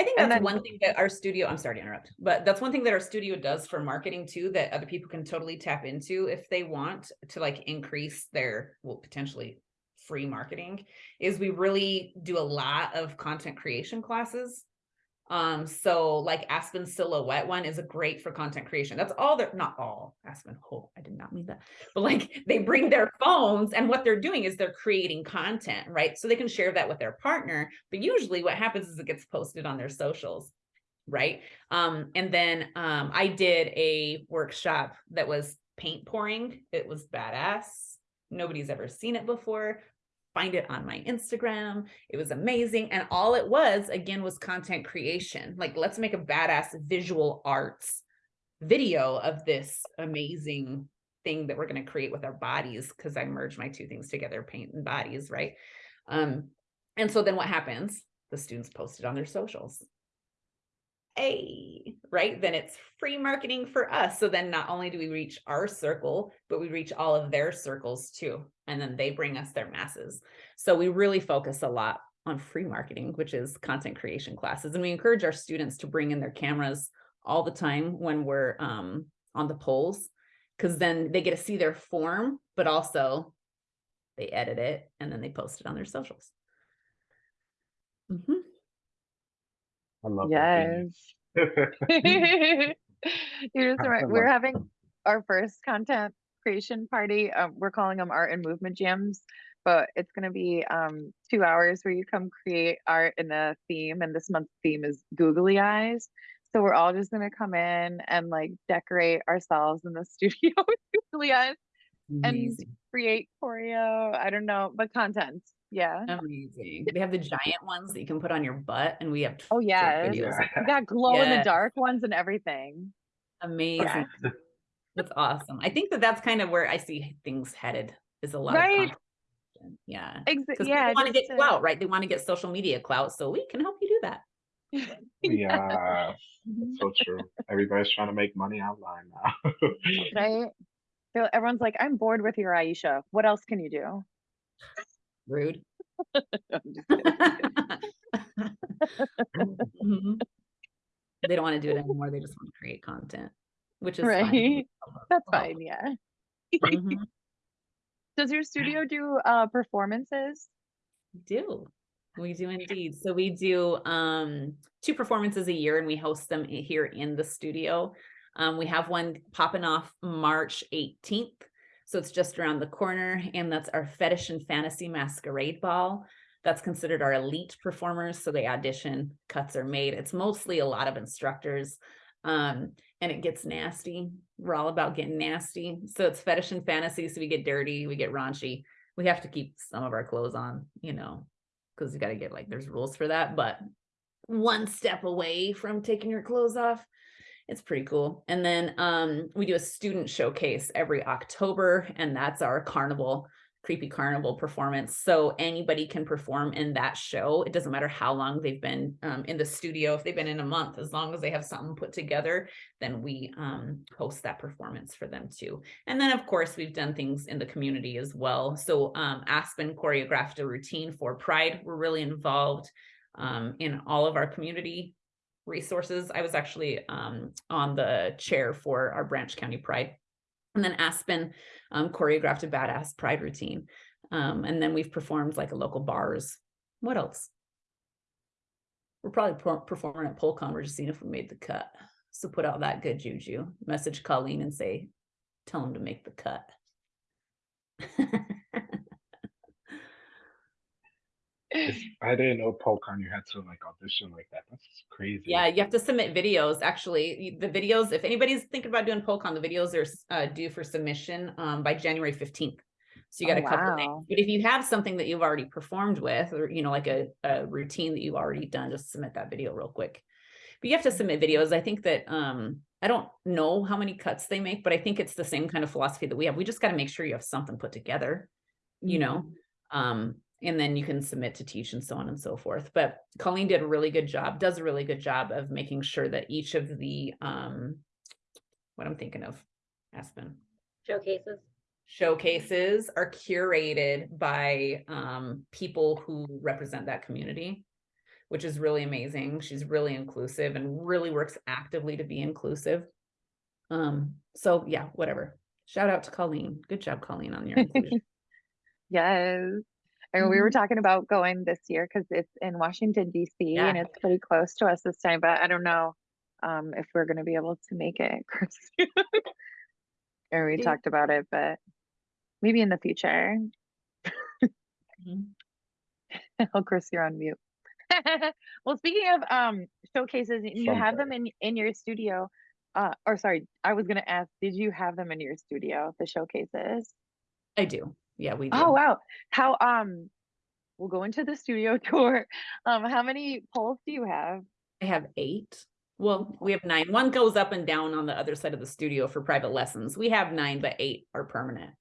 I think And that's then- one thing that our studio, I'm sorry to interrupt, but that's one thing that our studio does for marketing too, that other people can totally tap into if they want to like increase their, well, potentially free marketing, is we really do a lot of content creation classes. Um, so like Aspen Silhouette one is a great for content creation. That's all they're not all Aspen. Oh, I did not mean that. But like they bring their phones and what they're doing is they're creating content, right? So they can share that with their partner. But usually what happens is it gets posted on their socials, right? Um, and then um I did a workshop that was paint pouring. It was badass. Nobody's ever seen it before find it on my Instagram. It was amazing. And all it was, again, was content creation. Like, let's make a badass visual arts video of this amazing thing that we're going to create with our bodies because I merged my two things together, paint and bodies, right? Um, and so then what happens? The students post it on their socials. Hey, right? Then it's free marketing for us. So then not only do we reach our circle, but we reach all of their circles too. And then they bring us their masses. So we really focus a lot on free marketing, which is content creation classes. And we encourage our students to bring in their cameras all the time when we're um, on the poles, because then they get to see their form, but also they edit it and then they post it on their socials. Mhm. I love Yes. that. You're just right. We're having our first content creation party. Um, we're calling them art and movement jams, but it's going to be um, two hours where you come create art in a theme. And this month's theme is googly eyes. So we're all just going to come in and like decorate ourselves in the studio with googly eyes, And- create choreo. I don't know, but content. Yeah. Amazing. They have the giant ones that you can put on your butt, and we have Oh, short videos. Yeah. We got glow in the dark ones and everything. Amazing. That's awesome. I think that that's kind of where I see things headed is a lot Right. of. Yeah. Ex- Because yeah. people want to just get clout, right? They want to get social media clout. So we can help you do that. yeah, that's mm-hmm. so true. Everybody's trying to make money online now. right? They're- Everyone's like, I'm bored with your Ayesha. What else can you do? Rude. I'm just kidding. Mhm. They don't want to do it anymore. They just want to create content, which is fine. Right. That's Well, fine. Yeah. mhm. Does your studio do uh performances? We do. We do indeed. So we do um two performances a year and we host them here in the studio. Um we have one popping off March 18th. So it's just around the corner and that's our fetish and fantasy masquerade ball. That's considered our elite performers so they audition, cuts are made. It's mostly a lot of instructors. Um and it gets nasty. We're all about getting nasty. So it's fetish and fantasy so we get dirty, we get raunchy we have to keep some of our clothes on, you know, because you got to get like there's rules for that. But one step away from taking your clothes off, it's pretty cool. And then um, we do a student showcase every October, and that's our carnival, creepy carnival performance. So anybody can perform in that show. It doesn't matter how long they've been um, in the studio. If they've been in a month, as long as they have something put together, then we um, host that performance for them too. And then, of course, we've done things in the community as well. So um, Aspen choreographed a routine for Pride. We're really involved um, in all of our community resources. I was actually um, on the chair for our Branch County Pride. And then Aspen um, choreographed a badass Pride routine. Um, and then we've performed like a local bars what else? We're probably per- performing at PoleCon. We're just seeing if we made the cut. So put out that good juju. Message Colleen and say, tell him to make the cut. It's- I didn't know PoleCon you had to like audition like that. That's crazy. Yeah, you have to submit videos. Actually, the videos, if anybody's thinking about doing PoleCon, the videos are uh, due for submission um, by January 15th. So you got Oh, a couple days. wow. But if you have something that you've already performed with, or you know, like a, a routine that you've already done, just submit that video real quick. But you have to submit videos. I think that um, I don't know how many cuts they make, but I think it's the same kind of philosophy that we have. We just got to make sure you have something put together, you know. Um, and then you can submit to teach and so on and so forth. But Colleen did a really good job, does a really good job of making sure that each of the um what I'm thinking of, Aspen Showcases. showcases are curated by um people who represent that community, which is really amazing. She's really inclusive and really works actively to be inclusive. Um, so yeah, whatever. Shout out to Colleen. Good job, Colleen, on your inclusion. Yes. And we were Mm-hmm. talking about going this year because it's in Washington DC and it's pretty close to us this time, but I don't know um if we're gonna be able to make it, Chris. Or we Yeah. talked about it, but maybe in the future. Mhm. Oh, Chris, you're on mute. Well, speaking of um showcases, you have them in in your studio. Uh, or sorry, I was gonna ask, did you have them in your studio, the showcases? I do. Yeah, we do. Oh wow. How um we'll go into the studio tour. Um how many poles do you have? I have eight. Well, we have nine. One goes up and down on the other side of the studio for private lessons. We have nine, but eight are permanent.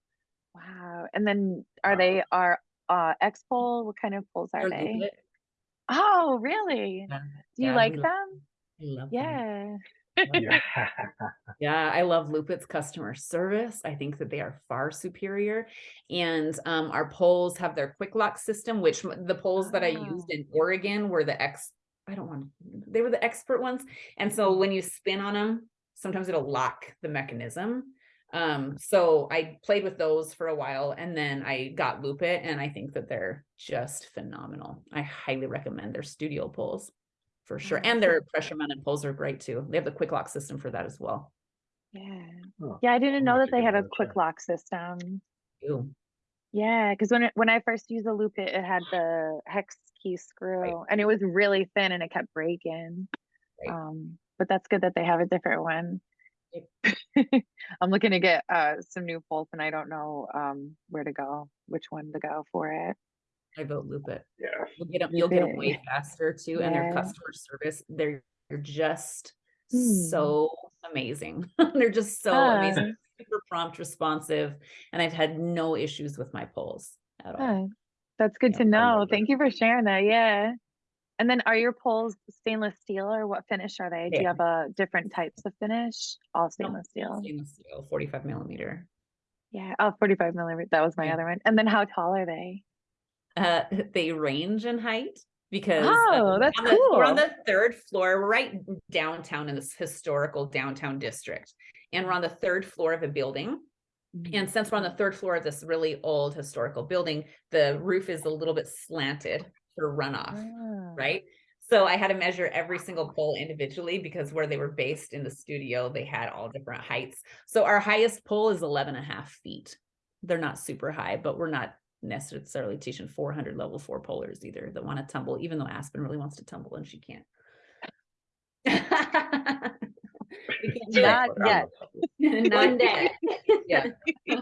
Wow. And then are Wow. they are uh X-Pole? What kind of poles are They're they? Oh, really? Yeah, Do you yeah, like love- them? I love them. Yeah. yeah. I love Lupit's customer service. I think that they are far superior. And um, our poles have their quick lock system, which the poles that I used Ah. in Oregon were the ex, I don't want, they were the expert ones. And so when you spin on them, sometimes it'll lock the mechanism. Um, so I played with those for a while and then I got Lupit and I think that they're just phenomenal. I highly recommend their studio poles for sure. And their pressure mounted poles are great too. They have the quick lock system for that as well. Yeah. Oh, Yeah, I didn't know that they had a a quick lock system. Ew. Yeah, because when it, when I first used the loop, it, it had the hex key screw, and it was really thin, and it kept breaking. Right. Um, but that's good that they have a different one. I'm looking to get uh some new poles, and I don't know um where to go, which one to go for it. I vote Lupit. yeah. You'll get them, you'll get them way faster too, and their customer service, they're, they're just Hmm. so amazing. They're just so Ah. amazing, super prompt, responsive, and I've had no issues with my poles at all. Huh. That's good Yeah, to know. Thank you for sharing that. Yeah. And then are your poles stainless steel or what finish are they? Do you have a different types of finish? All No, stainless steel. Stainless steel, forty-five millimeter. Yeah. Oh, 45 millimeter. That was my Yeah. other one. And then how tall are they? Uh, they range in height because uh, Oh, that's on the- we're on the third floor, right downtown in this historical downtown district. And we're on the third floor of a building. And since we're on the third floor of this really old historical building, the roof is a little bit slanted for runoff, Ah. right? So I had to measure every single pole individually because where they were based in the studio, they had all different heights. So our highest pole is 11 and a half feet. They're not super high, but we're not necessarily teaching 400 level four polers either that want to tumble, even though Aspen really wants to tumble and she can't. Can't do it. Not I'm yet. One day. Yeah.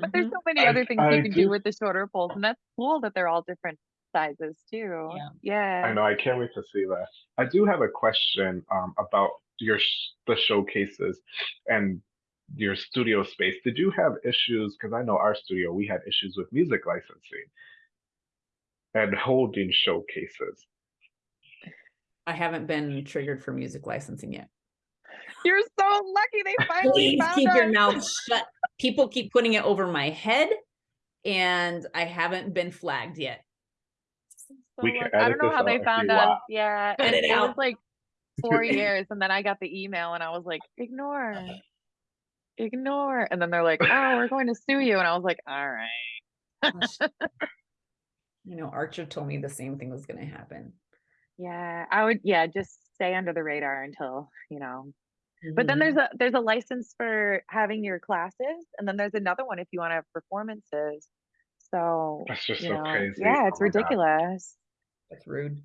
But there's Mhm. so many I- other things I you can do- do with the shorter poles, and that's cool that they're all different sizes too. Yeah. Yeah. I know. I can't wait to see that. I do have a question um, about your sh- the showcases and your studio space. Did you have issues? Because I know our studio, we had issues with music licensing and holding showcases. I haven't been triggered for music licensing yet. You're so lucky they finally Please found keep your mouth shut. People keep putting it over my head, and I haven't been flagged yet. So We can lucky. I edit don't know this how they found you us. want. Yeah. Cut and it it was like four years, and then I got the email, and I was like, ignore, ignore. And then they're like, oh, we're going to sue you, and I was like, all right. You know, Archer told me the same thing was gonna happen. Yeah, I would, yeah, just stay under the radar until, you know. But then there's mm-hmm. a there's a license for having your classes, and then there's another one if you want to have performances. So, That's just you so know, crazy. yeah, it's Oh my God. ridiculous. That's rude.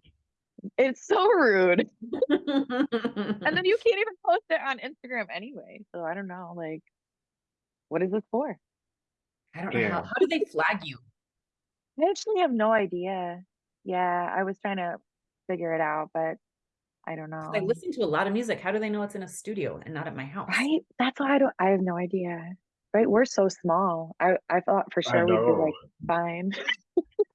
It's so rude. And and then you can't even post it on Instagram anyway. So I don't know, like, what is this for? I don't know how, Yeah. how do they flag you? I actually have no idea. Yeah, I was trying to figure it out, but I don't know. I listen to a lot of music. How do they know it's in a studio and not at my house? Right? That's why I don't I have no idea. Right? We're so small. I I thought for sure we'd be like fine.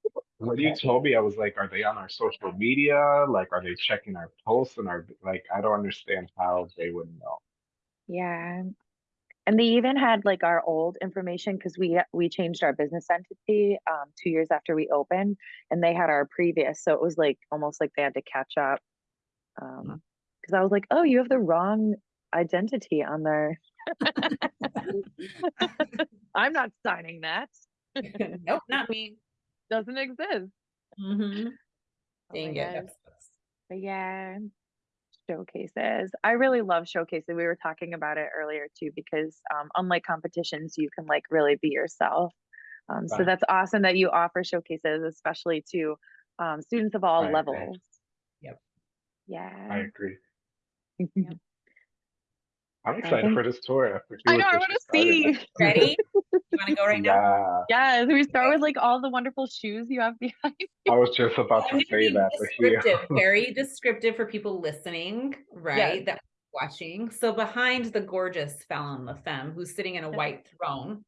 When you told me, I was like, are they on our social media? Like, are they checking our posts and our like? I don't understand how they would know. Yeah. And they even had like our old information because we we changed our business entity um two years after we opened and they had our previous. So it was like almost like they had to catch up. Um because I was like, oh, you have the wrong identity on there. I'm not signing that. nope, not me. Doesn't exist. Mm-hmm. Oh my Dang it. God. that sucks. But yeah, showcases. I really love showcases. We were talking about it earlier too, because um, unlike competitions, you can like really be yourself. Um, so that's awesome that you offer showcases, especially to um, students of all levels. Yep. Yeah. I agree. Yep. I'm excited for this tour. I know. I want to started. see. Ready? You want to go right now? Yeah, Yes, we start with like all the wonderful shoes you have behind. I was just about to say that. Descriptive, very descriptive for people listening, right? That watching. So behind the gorgeous Fallon LaFemme, who's sitting in a white throne,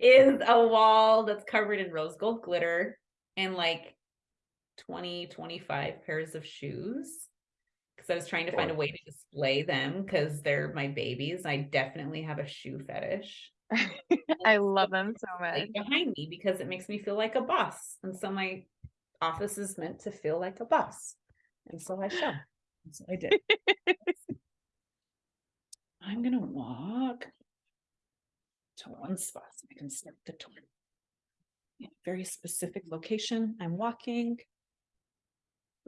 is a wall that's covered in rose gold glitter and like 20, 25 pairs of shoes. Because I was trying to find a way to display them because they're my babies. I definitely have a shoe fetish. I love them so much. behind me because it makes me feel like a boss. And so my office is meant to feel like a boss. And so I shall. And so I did. I'm gonna walk to one spot so I can start the tour. Yeah, very specific location. I'm walking.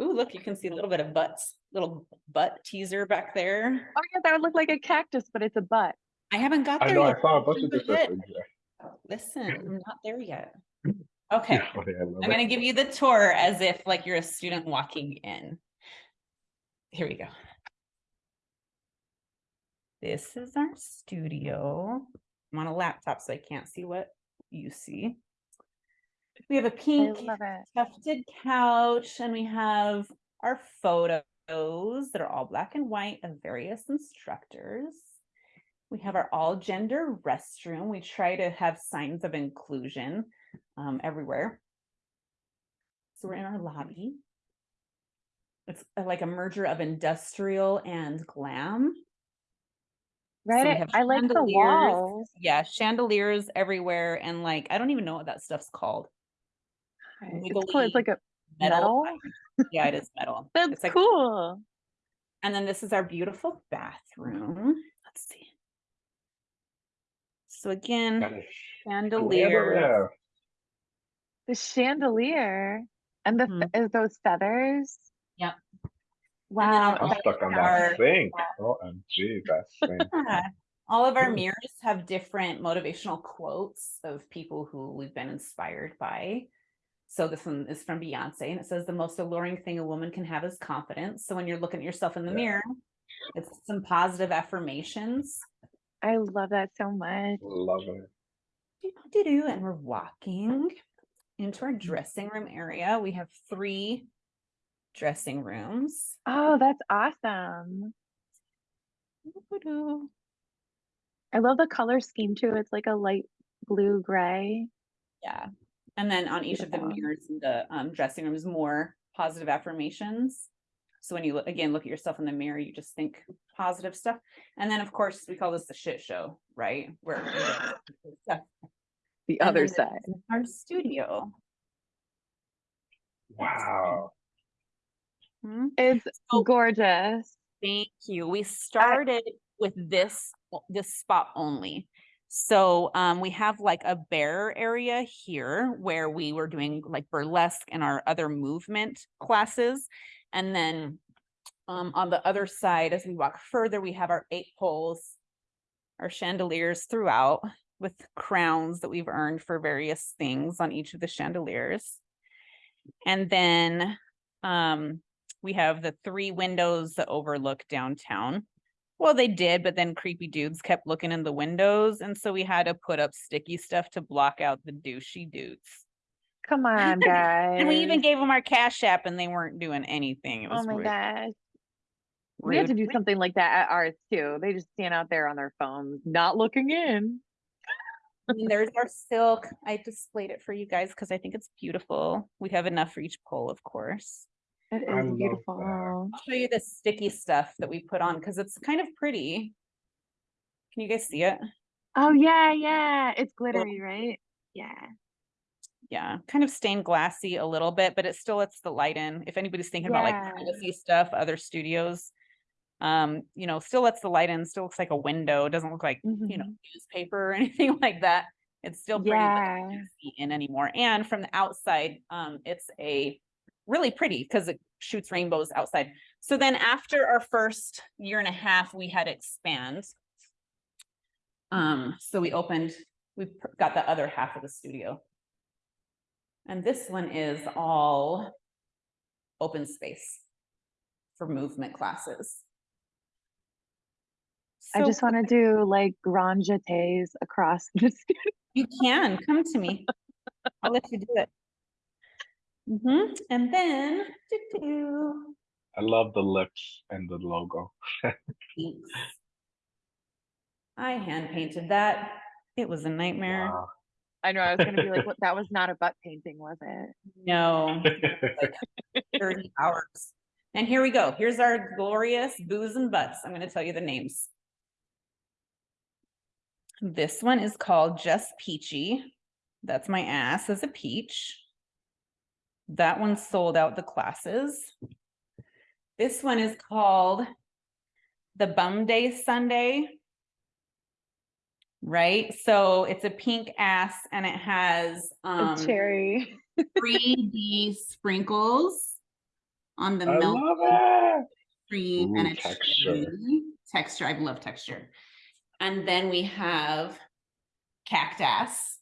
Ooh, look, you can see a little bit of butts, little butt teaser back there. Oh yeah, that would look like a cactus, but it's a butt. I haven't got there I there know. I yet. saw a bunch of different things. Yeah. Oh, listen, I'm not there yet. Okay. Oh, yeah, I love I'm gonna give you the tour as if like you're a student walking in. Here we go. This is our studio. I'm on a laptop, so I can't see what you see. We have a pink tufted couch and we have our photos that are all black and white of various instructors. We have our all gender restroom. We try to have signs of inclusion um, everywhere. So we're in our lobby. It's uh, like a merger of industrial and glam. Right. we I- like the walls. Yeah, chandeliers everywhere. And like, I don't even know what that stuff's called. It's cool. It's like a Metal. metal. Yeah, it is metal. That's It's like cool. And then this is our beautiful bathroom. Let's see. So again, That is chandelier. The chandelier and the Mhm. is those feathers. Yep. Wow. I'm stuck on our- that sink. OMG, that sink. Yeah. All of our mirrors have different motivational quotes of people who we've been inspired by. So this one is from Beyonce and it says the most alluring thing a woman can have is confidence. So when you're looking at yourself in the Yeah. mirror, it's some positive affirmations. I love that so much. Love it. Do-do-do, And we're walking into our dressing room area. We have three dressing rooms. Oh, that's awesome. Doo-doo. I love the color scheme too. It's like a light blue gray. Yeah. And then on each of the mirrors in the um, dressing rooms, more positive affirmations. So when you look again, look at yourself in the mirror, you just think positive stuff. And then, of course, we call this the shit show, right? Where we do stuff. The other side. Our studio. Wow. Hmm? It's So- gorgeous. Thank you. We started with this this spot only. So um, we have like a bear area here where we were doing like burlesque and our other movement classes. And then um, on the other side, as we walk further, we have our eight poles, our chandeliers throughout with crowns that we've earned for various things on each of the chandeliers. And then um, we have the three windows that overlook downtown. Well, they did, but then creepy dudes kept looking in the windows. And so we had to put up sticky stuff to block out the douchey dudes. Come on, guys. And we even gave them our cash app and they weren't doing anything. It oh was Oh my rude. gosh. We had to do something like that at ours too. They just stand out there on their phones, not looking in. And there's our silk. I displayed it for you guys because I think it's beautiful. We have enough for each pole, of course. It I love is that. beautiful. I'll show you the sticky stuff that we put on because it's kind of pretty. Can you guys see it? Oh yeah, yeah. It's glittery, right? Yeah. Yeah, kind of stained glassy a little bit, but it still lets the light in. If anybody's thinking about like Yeah. privacy stuff, other studios, um, you know, still lets the light in, still looks like a window. It doesn't look like, you know, Mhm. newspaper or anything like that. It's still pretty, but Yeah. can't see in anymore. And from the outside, um, it's a really pretty because it shoots rainbows outside. So then after our first year and a half, we had expand. Um, so we opened, we got the other half of the studio. And this one is all open space for movement classes. I just want to do like grand jetés across the studio. You can come to me. I'll let you do it. Hmm And then, doo-doo, I love the lips and the logo. I hand painted that. It was a nightmare. Wow. I know I was gonna be like, what that was not a butt painting, was it? No, thirty hours. And here we go. Here's our glorious booze and butts. I'm gonna tell you the names. This one is called Just Peachy. That's my ass as a peach. That one sold out the classes. This one is called the Bum Day Sunday. Right? So it's a pink ass and it has A um cherry. 3D sprinkles on the I milk love it. cream and a texture. Texture, I love texture. And then we have cactus.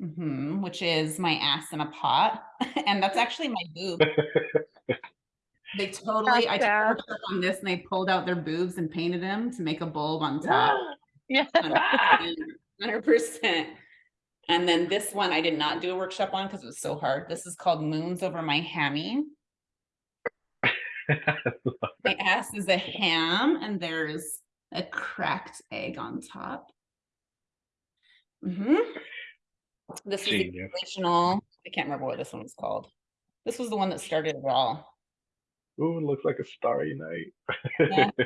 Hmm which is my ass in a pot. and that's actually my boob. They totally, I took a workshop on this and they pulled out their boobs and painted them to make a bulb on top. Yeah. Hundred percent. And then this one I did not do a workshop on because it was so hard. This is called Moons Over My Hammy. My ass is a ham and there's a cracked egg on top. hmm This is the original, I can't remember what this one was called. This was the one that started it all. Ooh, it looks like a starry night. Yeah.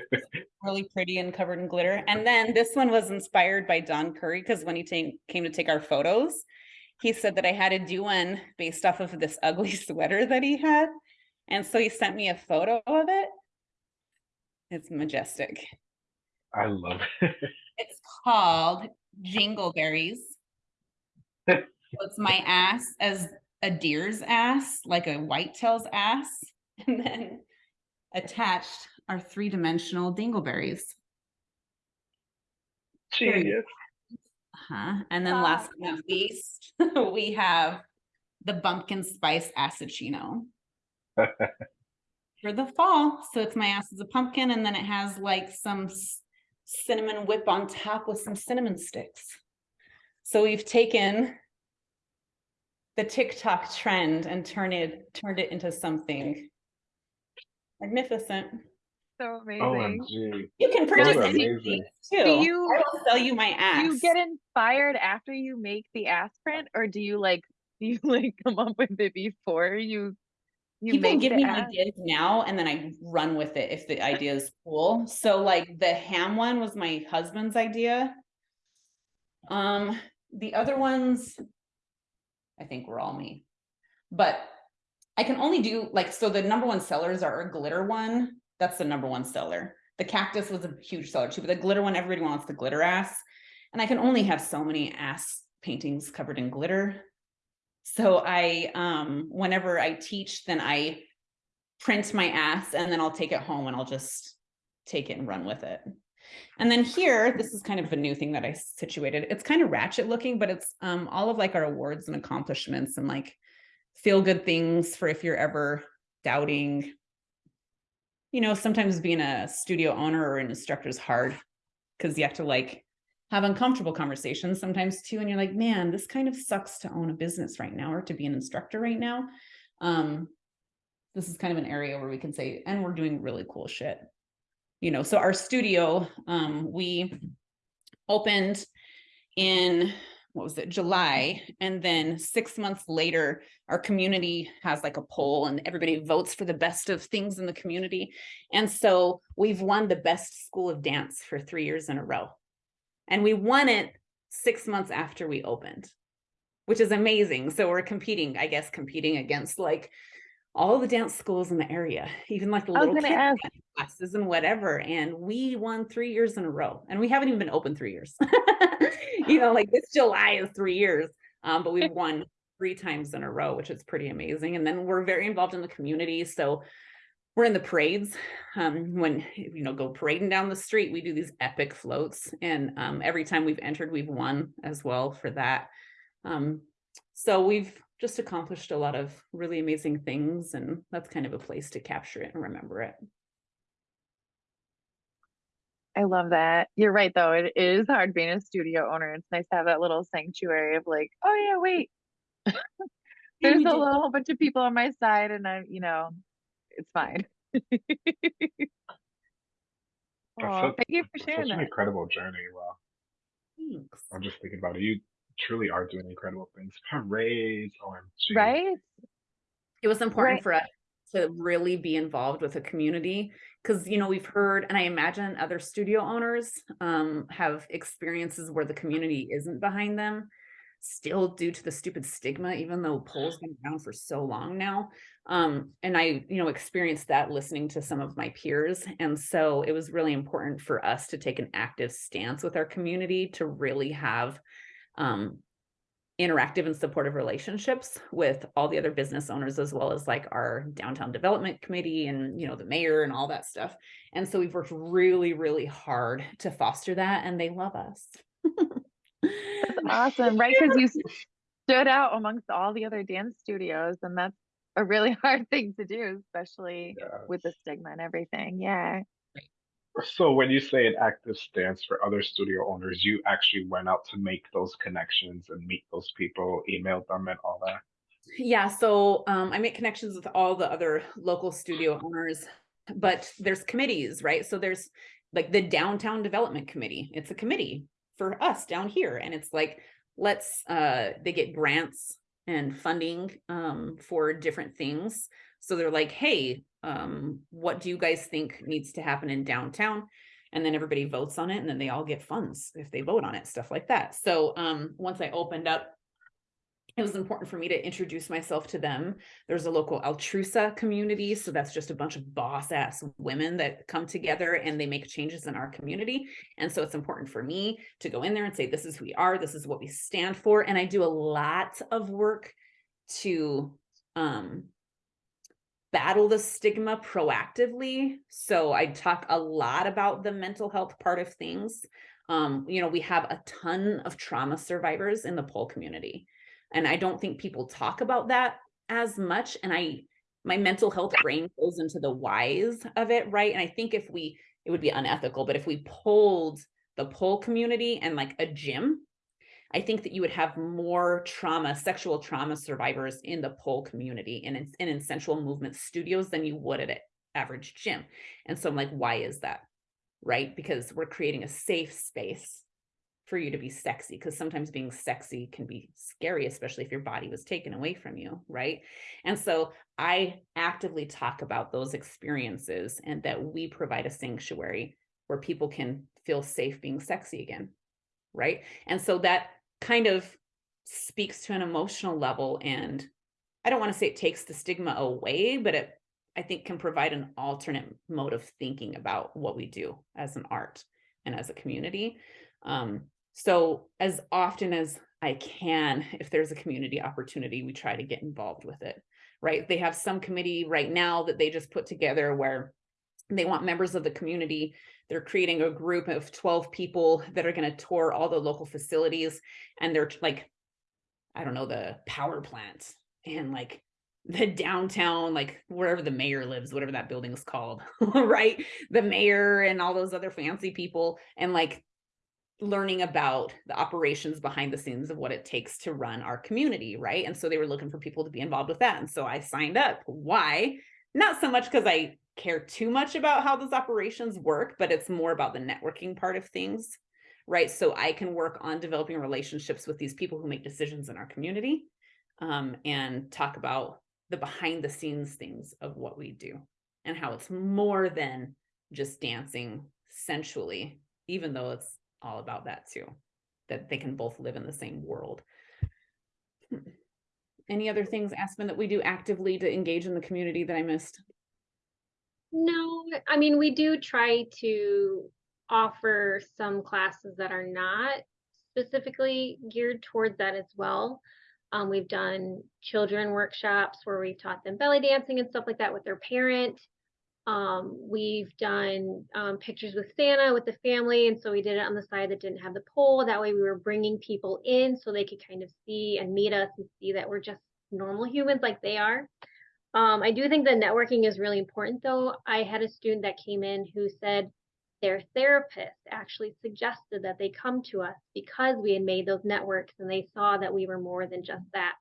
Really pretty and covered in glitter. And then this one was inspired by Don Curry because when he came to take our photos, he said that I had to do one based off of this ugly sweater that he had. And so he sent me a photo of it. It's majestic. I love it. It's called Jingleberries. So It's my ass as a deer's ass, like a whitetail's ass, and then attached are three-dimensional dingleberries. Very Genius. Huh? And then ah. last but not least, we have the pumpkin spice assaccino for the fall. So it's my ass as a pumpkin, and then it has like some cinnamon whip on top with some cinnamon sticks. So we've taken the TikTok trend and turned it turned it into something magnificent. So amazing. OMG. You can Those purchase are any of amazing. these too. you- I will sell you my ass. Do you get inspired after you make the ass print or do you like do you like come up with it before you you People give me ass? ideas now and then I run with it if the idea is cool. So like the ham one was my husband's idea. Um, the other ones, I think were all me. But I can only do like, so the number one sellers are a glitter one. That's the number one seller. The cactus was a huge seller too, but the glitter one, everybody wants the glitter ass. And I can only have so many ass paintings covered in glitter. So I, um, whenever I teach, then I print my ass and then I'll take it home and I'll just take it and run with it. And then here, this is kind of a new thing that I situated. It's kind of ratchet looking, but it's um, all of like our awards and accomplishments and like feel good things for if you're ever doubting. You know, sometimes being a studio owner or an instructor is hard because you have to like have uncomfortable conversations sometimes too. And you're like, man, this kind of sucks to own a business right now or to be an instructor right now. Um, this is kind of an area where we can say, and we're doing really cool shit you know, so our studio, um, we opened in what was it, July, and then six months later, our community has like a poll and everybody votes for the best of things in the community. And so we've won the best school of dance for three years in a row. And we won it six months after we opened, which is amazing. So we're competing, I guess, competing against like all the dance schools in the area, even like the little gonna kid ask. dance classes and whatever. And we won three years in a row, and we haven't even been open three years. you know, like this July is three years, um, but we've won three times in a row, which is pretty amazing. And then we're very involved in the community, so we're in the parades. Um, when you know go parading down the street, we do these epic floats, and um, every time we've entered, we've won as well for that. Um, so we've just accomplished a lot of really amazing things and that's kind of a place to capture it and remember it. I love that. You're right though. It is hard being a studio owner. It's nice to have that little sanctuary of like, oh yeah, wait. There's a little whole bunch of people on my side and I'm, you know, it's fine. That's Aw, such- thank you for sharing such an that. incredible journey. Wow. Thanks. I'm just thinking about it. You truly are doing incredible things. Parades, OMG. Right? It was important Right. for us to really be involved with the community because you know we've heard and I imagine other studio owners um, have experiences where the community isn't behind them still due to the stupid stigma even though pole's been around for so long now um, and I you know experienced that listening to some of my peers and so it was really important for us to take an active stance with our community to really have um, interactive and supportive relationships with all the other business owners as well as like our downtown development committee and you know the mayor and all that stuff and so we've worked really really hard to foster that and they love us That's awesome, right? Because you stood out amongst all the other dance studios, and that's a really hard thing to do, especially Yeah. with the stigma and everything. Yeah. So when you say an active stance for other studio owners, you actually went out to make those connections and meet those people, emailed them and all that. Yeah, so um, I make connections with all the other local studio owners, but there's committees, right? So there's like the downtown development committee. It's a committee for us down here, and it's like let's uh, they get grants and funding um, for different things. So they're like, hey, um, what do you guys think needs to happen in downtown? And then everybody votes on it, and then they all get funds if they vote on it, stuff like that. So um, once I opened up it was important for me to introduce myself to them. There's a local Altrusa community. So that's just a bunch of boss ass women that come together and they make changes in our community. And so it's important for me to go in there and say, this is who we are, this is what we stand for. And I do a lot of work to um, battle the stigma proactively. So I talk a lot about the mental health part of things. Um, you know, we have a ton of trauma survivors in the pole community and i don't think people talk about that as much and i my mental health brain goes into the whys of it right and i think if we it would be unethical but if we polled the pole community and like a gym i think that you would have more trauma sexual trauma survivors in the pole community and in, and in sensual movement studios than you would at an average gym. And so i'm like why is that? Right? Because we're creating a safe space for you to be sexy because sometimes being sexy can be scary especially if your body was taken away from you right? And so i actively talk about those experiences and that we provide a sanctuary where people can feel safe being sexy again right? And so that kind of speaks to an emotional level and i don't want to say it takes the stigma away but it I think can provide an alternate mode of thinking about what we do as an art and as a community. Um, so as often as I can, if there's a community opportunity, we try to get involved with it, right? They have some committee right now that they just put together where they want members of the community. They're creating a group of 12 people that are going to tour all the local facilities and they're like, I don't know, the power plants and like the downtown, like wherever the mayor lives, whatever that building is called, right? The mayor and all those other fancy people and like learning about the operations behind the scenes of what it takes to run our community, right? And so they were looking for people to be involved with that. And so I signed up. Why? Not so much because I care too much about how those operations work, but it's more about the networking part of things, right? So I can work on developing relationships with these people who make decisions in our community um, and talk about the behind the scenes things of what we do and how it's more than just dancing sensually, even though it's all about that too, that they can both live in the same world. Hmm. Any other things, Aspyn, that we do actively to engage in the community that I missed? No, I mean, we do try to offer some classes that are not specifically geared towards that as well. Um, we've done children workshops where we've taught them belly dancing and stuff like that with their parent. Um, we've done um, pictures with Santa with the family, and so we did it on the side that didn't have the pole. That way, we were bringing people in so they could kind of see and meet us and see that we're just normal humans like they are. Um, I do think that networking is really important, though. I had a student that came in who said their therapist actually suggested that they come to us because we had made those networks and they saw that we were more than just that.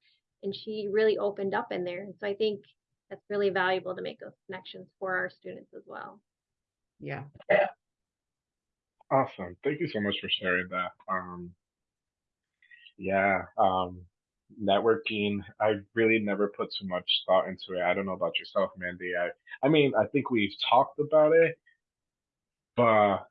And she really opened up in there. So I think that's really valuable to make those connections for our students as well. Yeah. Awesome. Thank you so much for sharing that. Um, yeah, um, networking, I really never put too much thought into it. I don't know about yourself, Mandy. I, I mean, I think we've talked about it, but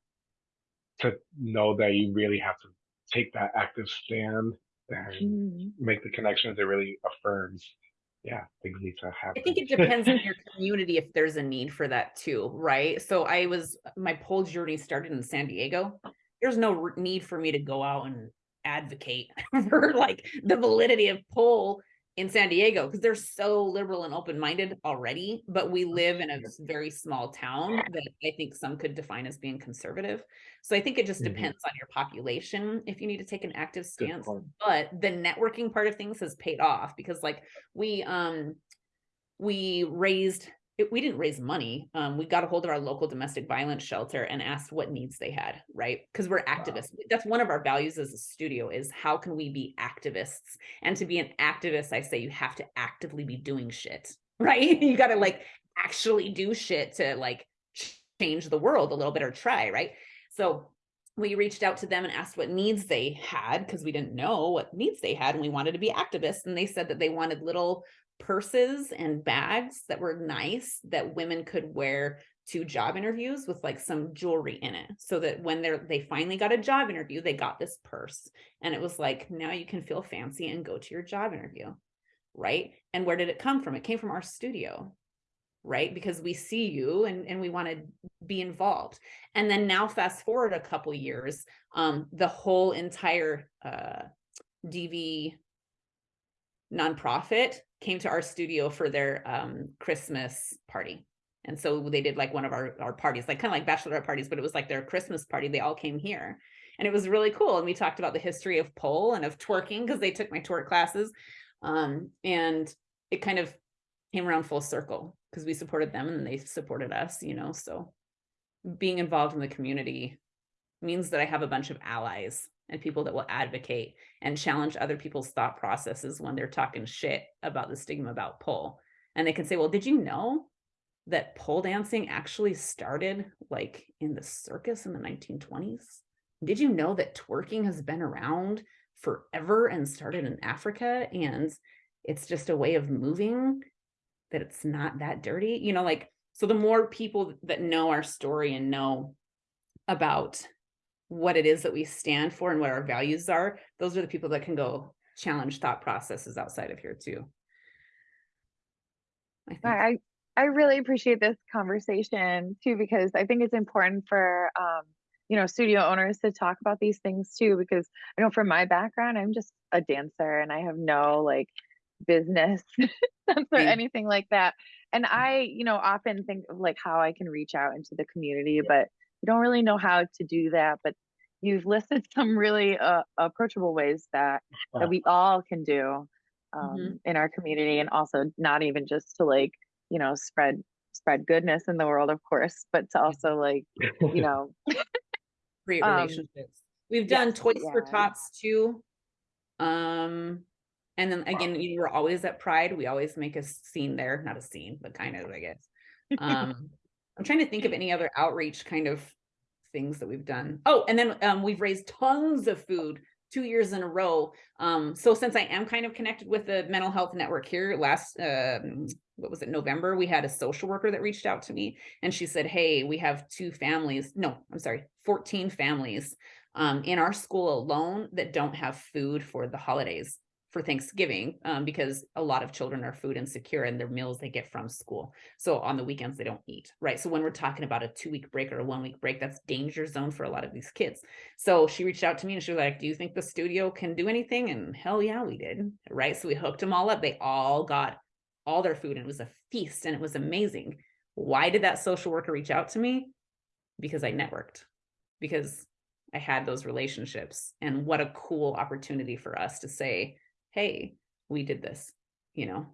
to know that you really have to take that active stand and Mhm. make the connections, it really affirms, yeah, things need to happen. I think it depends on your community if there's a need for that too, right? So I was, my pole journey started in San Diego. There's no need for me to go out and advocate for like the validity of pole in San Diego because they're so liberal and open-minded already, but we live in a very small town that I think some could define as being conservative. So I think it just Mhm. depends on your population if you need to take an active stance. But the networking part of things has paid off because like we um we raised it- we didn't raise money. Um, we got a hold of our local domestic violence shelter and asked what needs they had, right? Because we're activists. That's one of our values as a studio is how can we be activists? And to be an activist, I say you have to actively be doing shit, right? You got to like actually do shit to like change the world a little bit or try, right? So we reached out to them and asked what needs they had because we didn't know what needs they had and we wanted to be activists and they said that they wanted little purses and bags that were nice that women could wear to job interviews with like some jewelry in it. So that when they're they finally got a job interview they got this purse. And it was like now you can feel fancy and go to your job interview. Right? And where did it come from? It came from our studio. Right? Because we see you and, and we want to be involved. And then now fast forward a couple years um the whole entire uh dv nonprofit came to our studio for their um christmas party. And so they did like one of our our parties like kind of like bachelorette parties but it was like their christmas party. They all came here. And it was really cool. And we talked about the history of pole and of twerking because they took my twerk classes. Um and it kind of came around full circle because we supported them and they supported us you know? So being involved in the community means that I have a bunch of allies and people that will advocate and challenge other people's thought processes when they're talking shit about the stigma about pole. And they can say, well, did you know that pole dancing actually started like in the circus in the 1920s? Did you know that twerking has been around forever and started in Africa and it's just a way of moving that it's not that dirty? You know, like, so the more people that know our story and know about what it is that we stand for and what our values are, those are the people that can go challenge thought processes outside of here too. I. I, I I really appreciate this conversation too, because I think it's important for, um, you know, studio owners to talk about these things too, because I know from my background, I'm just a dancer and I have no like business sense or anything like that. And I, you know, often think of like how I can reach out into the community, but I don't really know how to do that. But you've listed some really uh, approachable ways that that we all can do um, in our community, and also not even just to like, you know, spread spread goodness in the world, of course, but to also like, you know, Great Um, relationships. We've done yes, Toys for yeah. Tots too. Um, and then again, you we're always at Pride. We always make a scene there, not a scene, but kind of, I guess. Um, I'm trying to think of any other outreach kind of things that we've done. Oh, and then um, we've raised tons of food two years in a row. Um, so since I am kind of connected with the mental health network here, last um, what was it, November, we had a social worker that reached out to me and she said, Hey, we have two families. No, I'm sorry, 14 families um, in our school alone that don't have food for the holidays for Thanksgiving um, because a lot of children are food insecure and their meals they get from school. So on the weekends they don't eat, right? So when we're talking about a two week break or a one week break, that's danger zone for a lot of these kids. So she reached out to me and she was like, "Do you think the studio can do anything?" And hell yeah, we did, right? So we hooked them all up. They all got all their food and it was a feast and it was amazing. Why did that social worker reach out to me? Because I networked. Because I had those relationships and what a cool opportunity for us to say, hey, we did this, you know.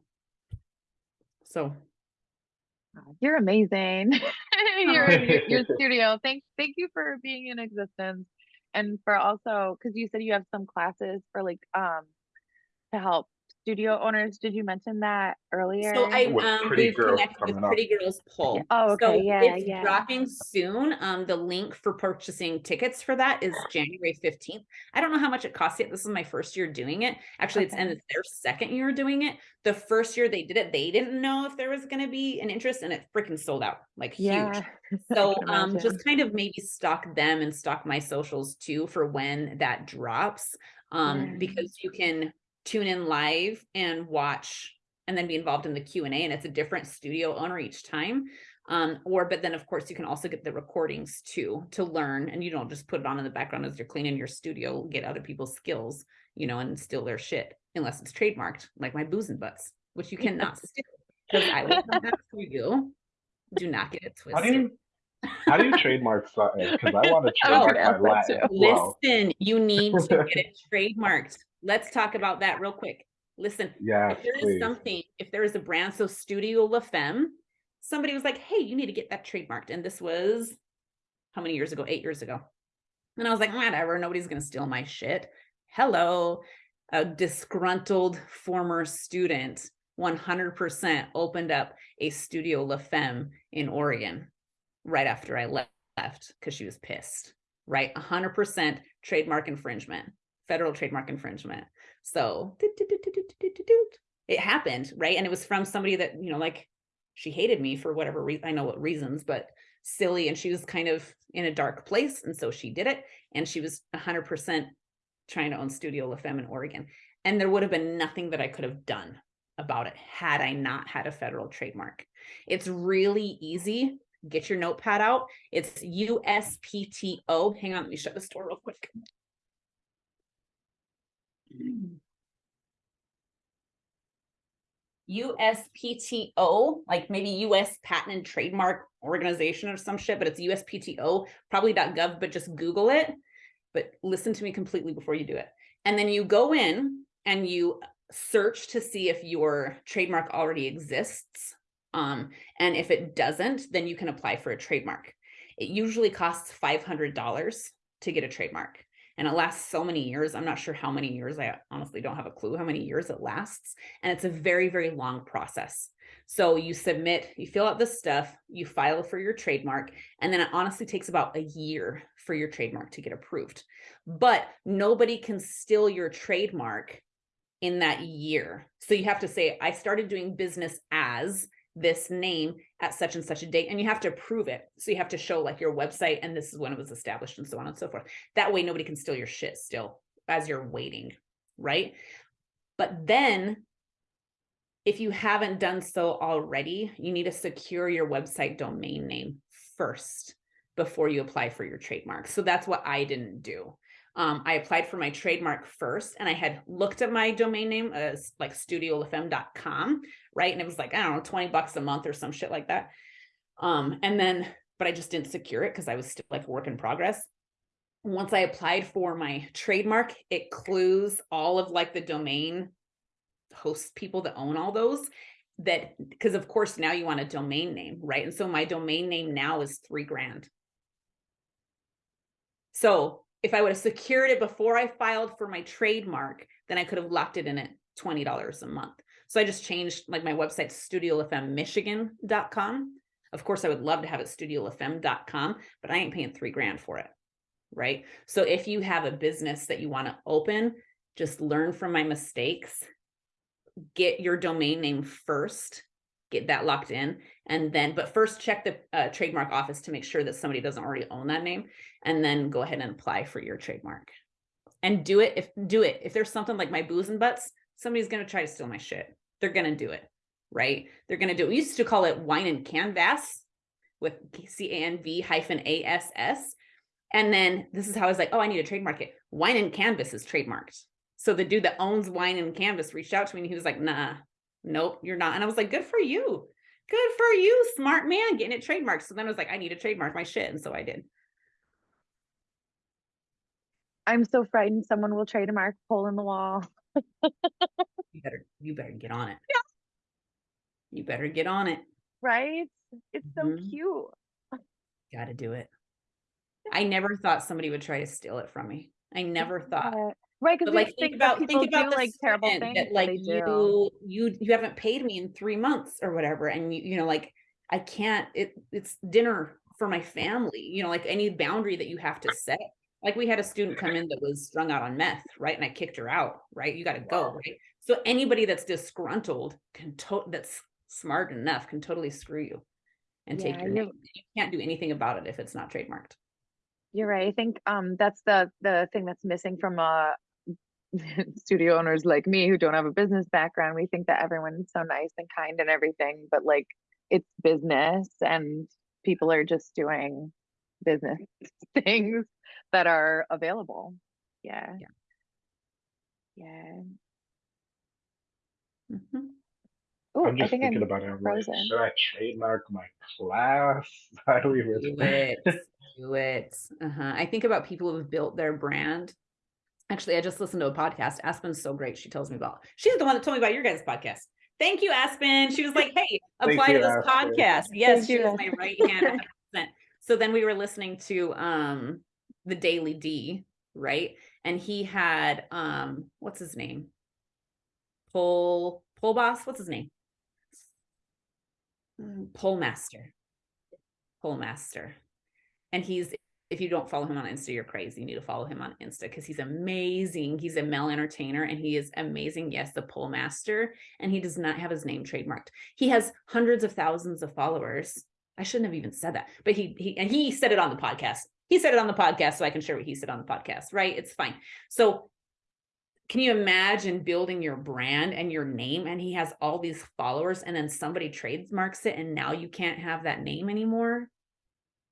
So you're amazing. your, your your studio. Thank thank you for being in existence, and for also because you said you have some classes for like um to help studio owners. Did you mention that earlier? So I With um Pretty we've Girls connected with coming up. Pretty Girls Pole. Oh, So okay. Yeah, it's yeah. dropping soon. Um, the link for purchasing tickets for that is January fifteenth. I don't know how much it costs yet. This is my first year doing it. Actually, it's and it's their second year doing it. The first year they did it, they didn't know if there was going to be an interest, and it freaking sold out like huge. yeah. I So can um imagine. just kind of maybe stock them and stock my socials too for when that drops. Um Yeah. because you can tune in live and watch and then be involved in the Q&A and it's a different studio owner each time. Um or but then of course you can also get the recordings too to learn and you don't just put it on in the background as you're cleaning your studio, get other people's skills, you know, and steal their shit unless it's trademarked like my booze and butts, which you cannot steal because I will come back for you. Do not get it How do twisted. you how do you trademark something? Because I want to was trademark gonna my ask that Latin too. well. Listen, you need to get it trademarked. Let's talk about that real quick. Listen, Yes, if there is please. something, if there is a brand, so Studio La Femme, somebody was like, hey, you need to get that trademarked. And this was how many years ago? Eight years ago. And I was like, whatever, nobody's gonna steal my shit. Hello, a disgruntled former student 100% opened up a Studio La Femme in Oregon right after I left because she was pissed, right? 100% trademark infringement, federal trademark infringement. So it happened, right? And it was from somebody that, you know, like she hated me for whatever reason. I know what reasons, but silly. And she was kind of in a dark place. And so she did it. And she was 100% trying to own Studio La Femme in Oregon. And there would have been nothing that I could have done about it had I not had a federal trademark. It's really easy. Get your notepad out. It's USPTO. Hang on, let me shut this door real quick. USPTO, like maybe US Patent and Trademark Organization or some shit, but it's USPTO, probably .gov, but just Google it. But listen to me completely before you do it. And then you go in and you search to see if your trademark already exists. Um, and if it doesn't, then you can apply for a trademark. It usually costs $500 to get a trademark and it lasts so many years. I'm not sure how many years. I honestly don't have a clue how many years it lasts. And it's a very, very long process. So you submit, you fill out the stuff, you file for your trademark, and then it honestly takes about a year for your trademark to get approved. But nobody can steal your trademark in that year. So you have to say, I started doing business as this name at such and such a date, and you have to prove it. So you have to show like your website, and this is when it was established, and so on and so forth. That way, nobody can steal your shit still as you're waiting, right? But then if you haven't done so already, you need to secure your website domain name first before you apply for your trademark. So that's what I didn't do. Um, I applied for my trademark first and I had looked at my domain name as like studiolafemme.com, right? And it was like, I don't know, 20 bucks a month or some shit like that. Um, and then, but I just didn't secure it because I was still like work in progress. Once I applied for my trademark, it clues all of like the domain host people that own all those that because of course now you want a domain name, right? And so my domain name now is three grand. So if I would have secured it before I filed for my trademark, then I could have locked it in at $20 a month. So I just changed like my website studiolafemmemichigan.com. Of course, I would love to have it studiolafemme.com, but I ain't paying three grand for it. Right. So if you have a business that you want to open, just learn from my mistakes, get your domain name first, get that locked in. And then, but first check the uh, trademark office to make sure that somebody doesn't already own that name and then go ahead and apply for your trademark and do it. If do it, if there's something like my booze and butts, somebody's going to try to steal my shit. They're going to do it, right? They're going to do it. We used to call it wine and canvas with C-A-N-V hyphen A-S-S. And then this is how I was like, oh, I need to trademark it. Wine and canvas is trademarked. So the dude that owns wine and canvas reached out to me and he was like, nah, nope, you're not. And I was like, good for you. Good for you, smart man, getting it trademarked. So then I was like, I need to trademark my shit. And so I did. I'm so frightened someone will trademark a hole in the wall. You better, you better get on it. Yeah. You better get on it. Right? It's so Mhm. cute. Got to do it. I never thought somebody would try to steal it from me. I never thought. Right, because like think think about think about do like terrible things. that like you you you haven't paid me in three months or whatever, and you you know like I can't. It it's dinner for my family. You know, like any boundary that you have to set. Like we had a student come in that was strung out on meth, right? And I kicked her out, right? You got to go, right? So anybody that's disgruntled can to that's smart enough can totally screw you and take your name. You can't do anything about it if it's not trademarked. You're right. I think um that's the the thing that's missing from uh studio owners like me who don't have a business background. We think that everyone's so nice and kind and everything, but like it's business and people are just doing business things that are available. Yeah. Yeah. Yeah. Mhm. Oh, I'm I just think thinking I'm about it. I'm like, should I trademark my class? How do we do it do it uh-huh. i think about people who've built their brand actually i just listened to a podcast. Aspyn's so great. She tells me about she's the one that told me about your guys podcast. Thank you Aspyn. She was like hey Thank apply to this Aspyn. podcast. Yes Thank she you, is my right hand 100%. so then we were listening to um the daily d right? And he had um what's his name? Pole pole boss? What's his name? Mm, pole master. Pole master. And he's if you don't follow him on insta you're crazy. You need to follow him on insta because he's amazing. He's a male entertainer and he is amazing. Yes the pole master and he does not have his name trademarked. He has hundreds of thousands of followers. I shouldn't have even said that but he, he and he said it on the podcast. He said it on the podcast so i can share what he said on the podcast right? It's fine. So can you imagine building your brand and your name and he has all these followers and then somebody trademarks it and now you can't have that name anymore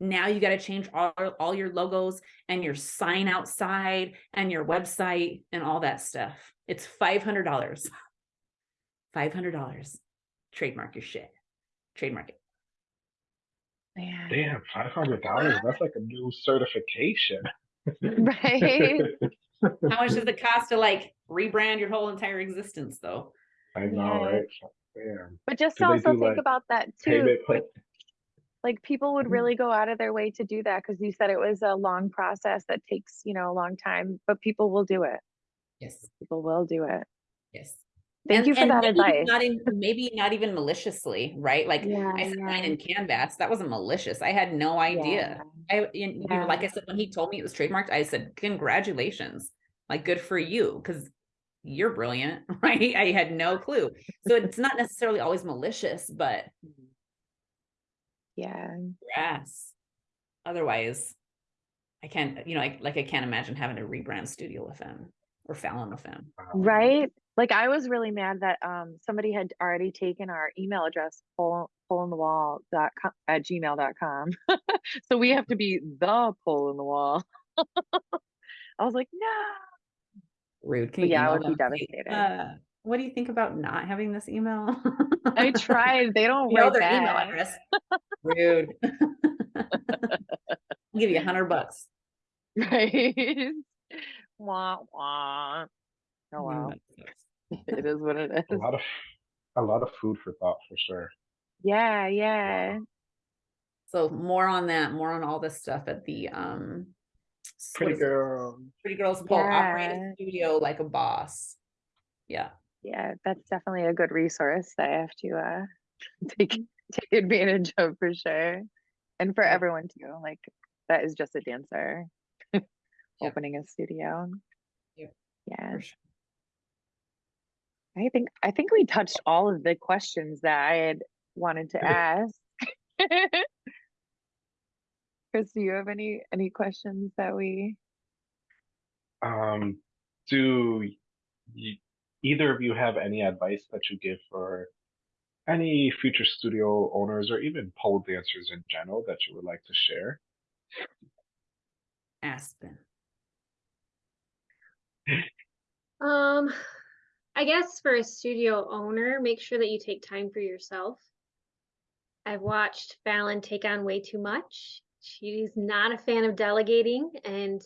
now you got to change all, all your logos and your sign outside and your website and all that stuff it's $500 $500 trademark your shit trademark it Man. Damn, five hundred dollars. That's like a new certification. Right. how much does it cost to like rebrand your whole entire existence though I know, Yeah. right? Damn. But just Do to also think like, about that too. Payment plan. Like people would Mhm. really go out of their way to do that because you said it was a long process that takes you know a long time but people will do it yes people will do it yes thank And- you for that maybe advice Not in, maybe not even maliciously, right? Like yeah I said, yeah, in Canvas, that wasn't malicious. I had no idea. I, you you know, like I said, when he told me it was trademarked, I said, congratulations, like good for you, because you're brilliant, right? I had no clue. So it's not necessarily always malicious, but yeah Yes. Otherwise, I can't, you know, I, like I can't imagine having to rebrand Studio with FM or Fallon FM. Right Like I was really mad that um somebody had already taken our email address hole hole in the wall dot com at gmail dot com. so we have to be the pole in the wall. I was like, no. Rude. Yeah, I would be them, devastated. Uh, what do you think about not having this email? I tried. They don't You know write their email address. Rude. I'll give you a hundred bucks. Right. wah wah. Oh wow. It is what it is. A lot of a lot of food for thought for sure. Yeah, yeah. So more on that, more on all this stuff at the um Pretty girl. Pretty Girls Pole operate Yeah. a studio like a boss. Yeah. Yeah, that's definitely a good resource that I have to uh take take advantage of for sure. And for Yeah. everyone too. Like that is just a dancer opening a studio. Yep. Yeah. For sure. I think I think we touched all of the questions that I had wanted to ask. Chris, do you have any any questions that we Um, do y- either of you have any advice that you give for any future studio owners or even pole dancers in general that you would like to share? Aspyn. Um, I guess for a studio owner, make sure that you take time for yourself. I've watched Fallon take on way too much. She's not a fan of delegating, and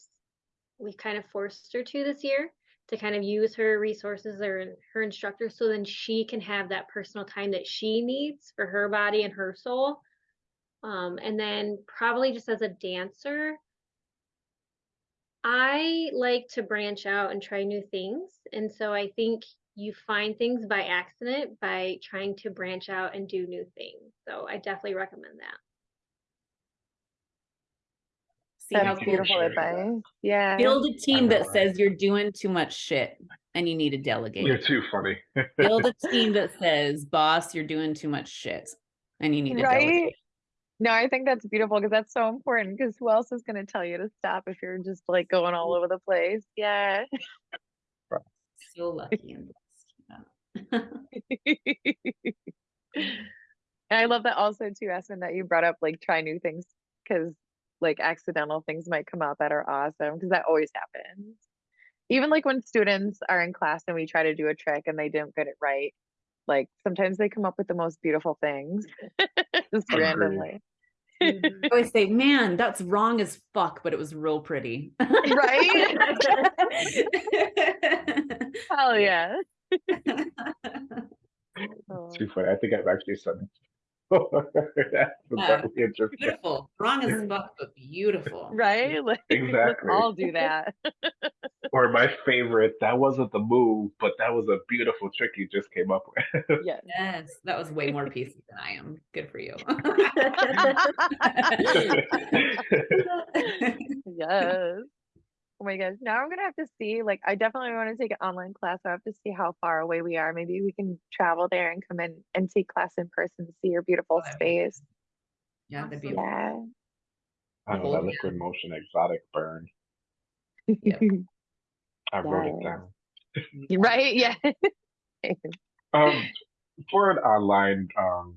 we've kind of forced her to this year to kind of use her resources or her instructor so then she can have that personal time that she needs for her body and her soul. Um, and then probably just as a dancer, I like to branch out and try new things. And so I think you find things by accident by trying to branch out and do new things. So I definitely recommend that. See how that's Thank beautiful sharing advice. Yeah. build a team uh, that right? says you're doing too much shit and you need to delegate. You're too funny. build a team that says, boss, you're doing too much shit and you need to Right? delegate. No, I think that's beautiful because that's so important because who else is going to tell you to stop if you're just like going all over the place? Yeah. So lucky and blessed. And I love that also too, Aspyn, that you brought up like try new things because like accidental things might come up that are awesome because that always happens. Even like when students are in class and we try to do a trick and they don't get it right, like sometimes they come up with the most beautiful things just randomly. I mm-hmm. always say, man, that's wrong as fuck, but it was real pretty. Right? Hell yeah. Too funny. I think I've actually said it. That's Yeah. really interesting. beautiful. Wrong as fuck, but beautiful. right? Like, let's Exactly. all do that. Or my favorite, that wasn't the move, but that was a beautiful trick you just came up with. Yes. Yes, that was way more PC than I am. Good for you. yes. Oh my gosh. Now I'm gonna have to see. Like, I definitely want to take an online class. I have to see how far away we are. Maybe we can travel there and come in and take class in person to see your beautiful Oh, space. yeah, that'd be Yeah. I know that me liquid motion exotic burn. Yep. I wrote it Yes. down. right? Yeah. Um, for an online, um,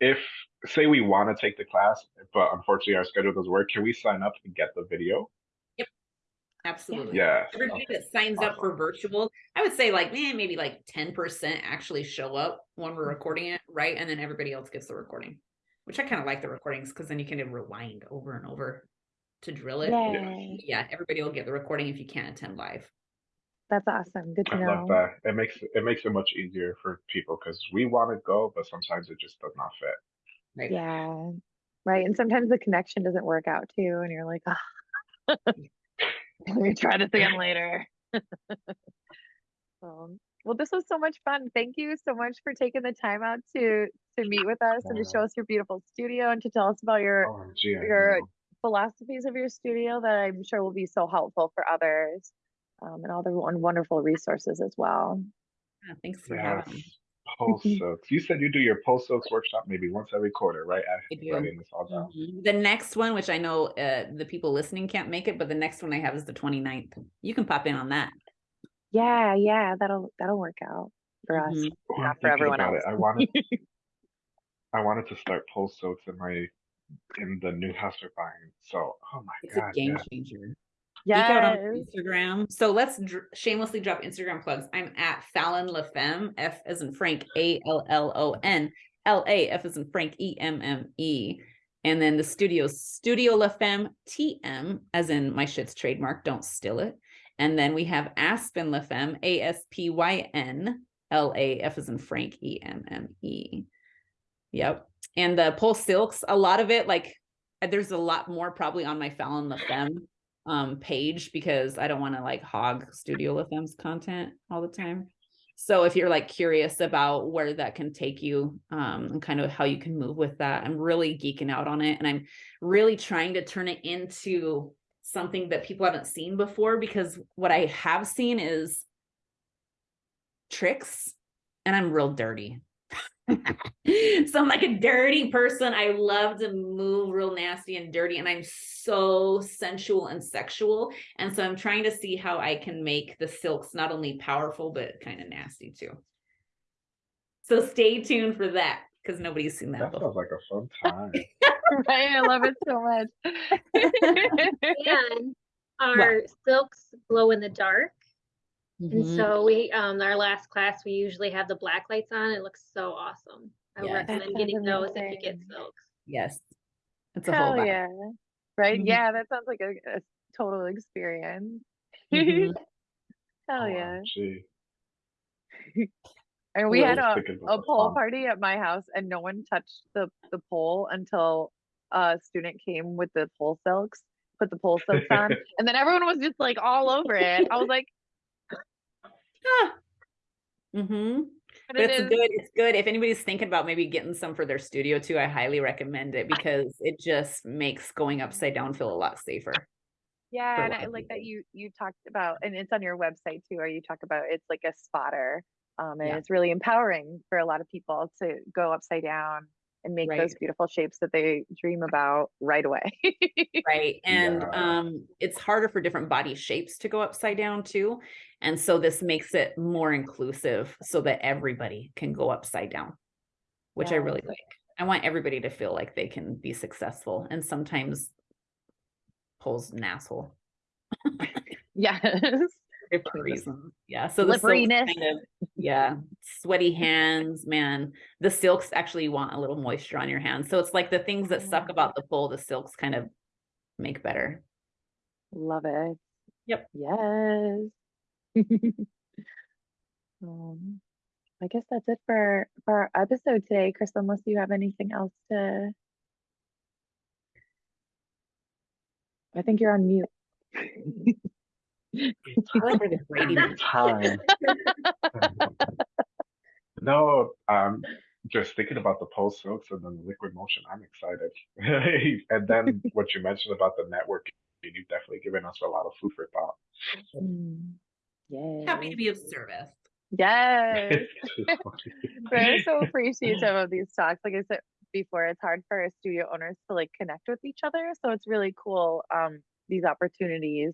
if say we want to take the class, but unfortunately our schedule doesn't work, can we sign up and get the video? Absolutely. Yeah. Everybody Okay. that signs up for virtual, I would say like, man, maybe like 10% actually show up when we're mm-hmm. recording it, right? And then everybody else gets the recording, which I kind of like the recordings because then you can rewind over and over to drill it. Yay. Yeah, everybody will get the recording if you can't attend live. That's awesome. Good to I love know. that. It makes it makes it much easier for people because we want to go, but sometimes it just does not fit. Right. Yeah. Right. And sometimes the connection doesn't work out too. And you're like, oh, let me try this again later. um, well, this was so much fun. Thank you so much for taking the time out to to meet with us and to show us your beautiful studio and to tell us about your Oh, gee, your philosophies of your studio that I'm sure will be so helpful for others um, and all the wonderful resources as well. Yeah, thanks for Yes. having me. Pole silks. You said you do your pole silks workshop maybe once every quarter, right? I I do. writing this all down. Mhm. The next one, which I know uh, the people listening can't make it, but the next one I have is the 29th. You can pop in on that. Yeah, yeah, that'll that'll work out for us. Oh, I'm Not for everyone else. it. I wanted, I wanted to start pole silks in my, in the new house we're buying. So, oh my god. It's a game yeah. changer. Geek out on Yes. Instagram. So let's dr- shamelessly drop Instagram plugs. I'm at Fallon LaFemme, F as in Frank, A L L O N, L A F as in Frank, E M M E. And then the studio, Studio LaFemme, T M, as in my shit's trademark, don't steal it. And then we have Aspyn LaFemme, A S P Y N, L A F as in Frank, E M M E. Yep. And the Pole Silks, a lot of it, like there's a lot more probably on my Fallon LaFemme um page because I don't want to like hog Studio LaFemme's content all the time. So if you're like curious about where that can take you um and kind of how you can move with that, I'm really geeking out on it and I'm really trying to turn it into something that people haven't seen before because what I have seen is tricks and I'm real dirty. so I'm like a dirty person. I love to move real nasty and dirty, and I'm so sensual and sexual. And so I'm trying to see how I can make the silks not only powerful, but kind of nasty too. So stay tuned for that because nobody's seen that That before. sounds like a fun time. right, I love it so much. And our silks glow in the dark. And Mhm. so we, um, our last class, we usually have the black lights on. It looks so awesome. I would Yeah. Recommend getting those if you get amazing. silks. Yes. It's a whole Hell vibe. yeah. Right? Mhm. Yeah, that sounds like a, a total experience. Mhm. Hell yeah. OMG. And we Well, had a, a the pole fun. party at my house and no one touched the, the pole until a student came with the pole silks, put the pole silks on, and then everyone was just like all over it. I was like, Mm-hmm. but But it it's is good. It's good. If anybody's thinking about maybe getting some for their studio too, I highly recommend it because it just makes going upside down feel a lot safer. Yeah, and I like that you you talked about, and it's on your website too, or you talk about it's like a spotter, um, and Yeah. it's really empowering for a lot of people to go upside down and make those beautiful shapes that they dream about right away. Right. And Yeah. um it's harder for different body shapes to go upside down too. And so this makes it more inclusive so that everybody can go upside down, which I really like. I want everybody to feel like they can be successful. And sometimes pulls an asshole. yes. Different reasons. Yeah. So the silks kind of yeah, sweaty hands, man. The silks actually want a little moisture on your hands. So it's like the things that suck about the pole, the silks kind of make better. Love it. Yep. Yes. um, I guess that's it for for our episode today, Chris. Unless you have anything else to, I think you're on mute. time. no, um, just thinking about the pole silks and then the liquid motion, I'm excited. and then what you mentioned about the networking, you've definitely given us a lot of food for thought. Mm. Yay. happy to be of service. Yes. It's just. We're so appreciative of these talks. Like I said before, it's hard for our studio owners to like connect with each other. So it's really cool um these opportunities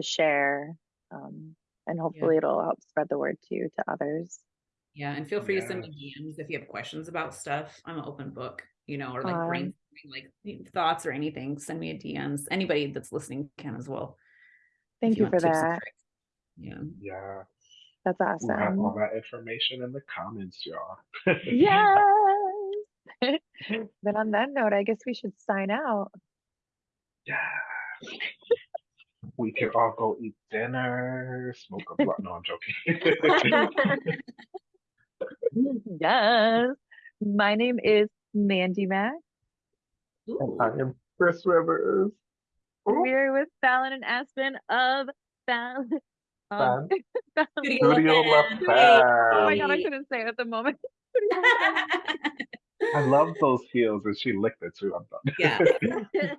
to share. Um and hopefully it'll help spread the word too to others. Yeah. And feel free to send me DMs if you have questions about stuff. I'm an open book, you know, or like Fun. brainstorming like thoughts or anything. Send me a DMs. Anybody that's listening can as well. Thank you want for that. Yeah. Yeah, That's awesome we'll have all that information in the comments, y'all. Yes. then on that note, I guess we should sign out. Yeah. We can all go eat dinner, smoke a blunt. No, I'm joking. Yes. My name is Mandy Mac. Ooh. I am Chris Rivers. Ooh, We're with Fallon and Aspyn of Fallon. Um, Fallon- Studio Studio La Oh my god, I couldn't say it at the moment. I love those heels, and she licked it too. I'm done. Yeah.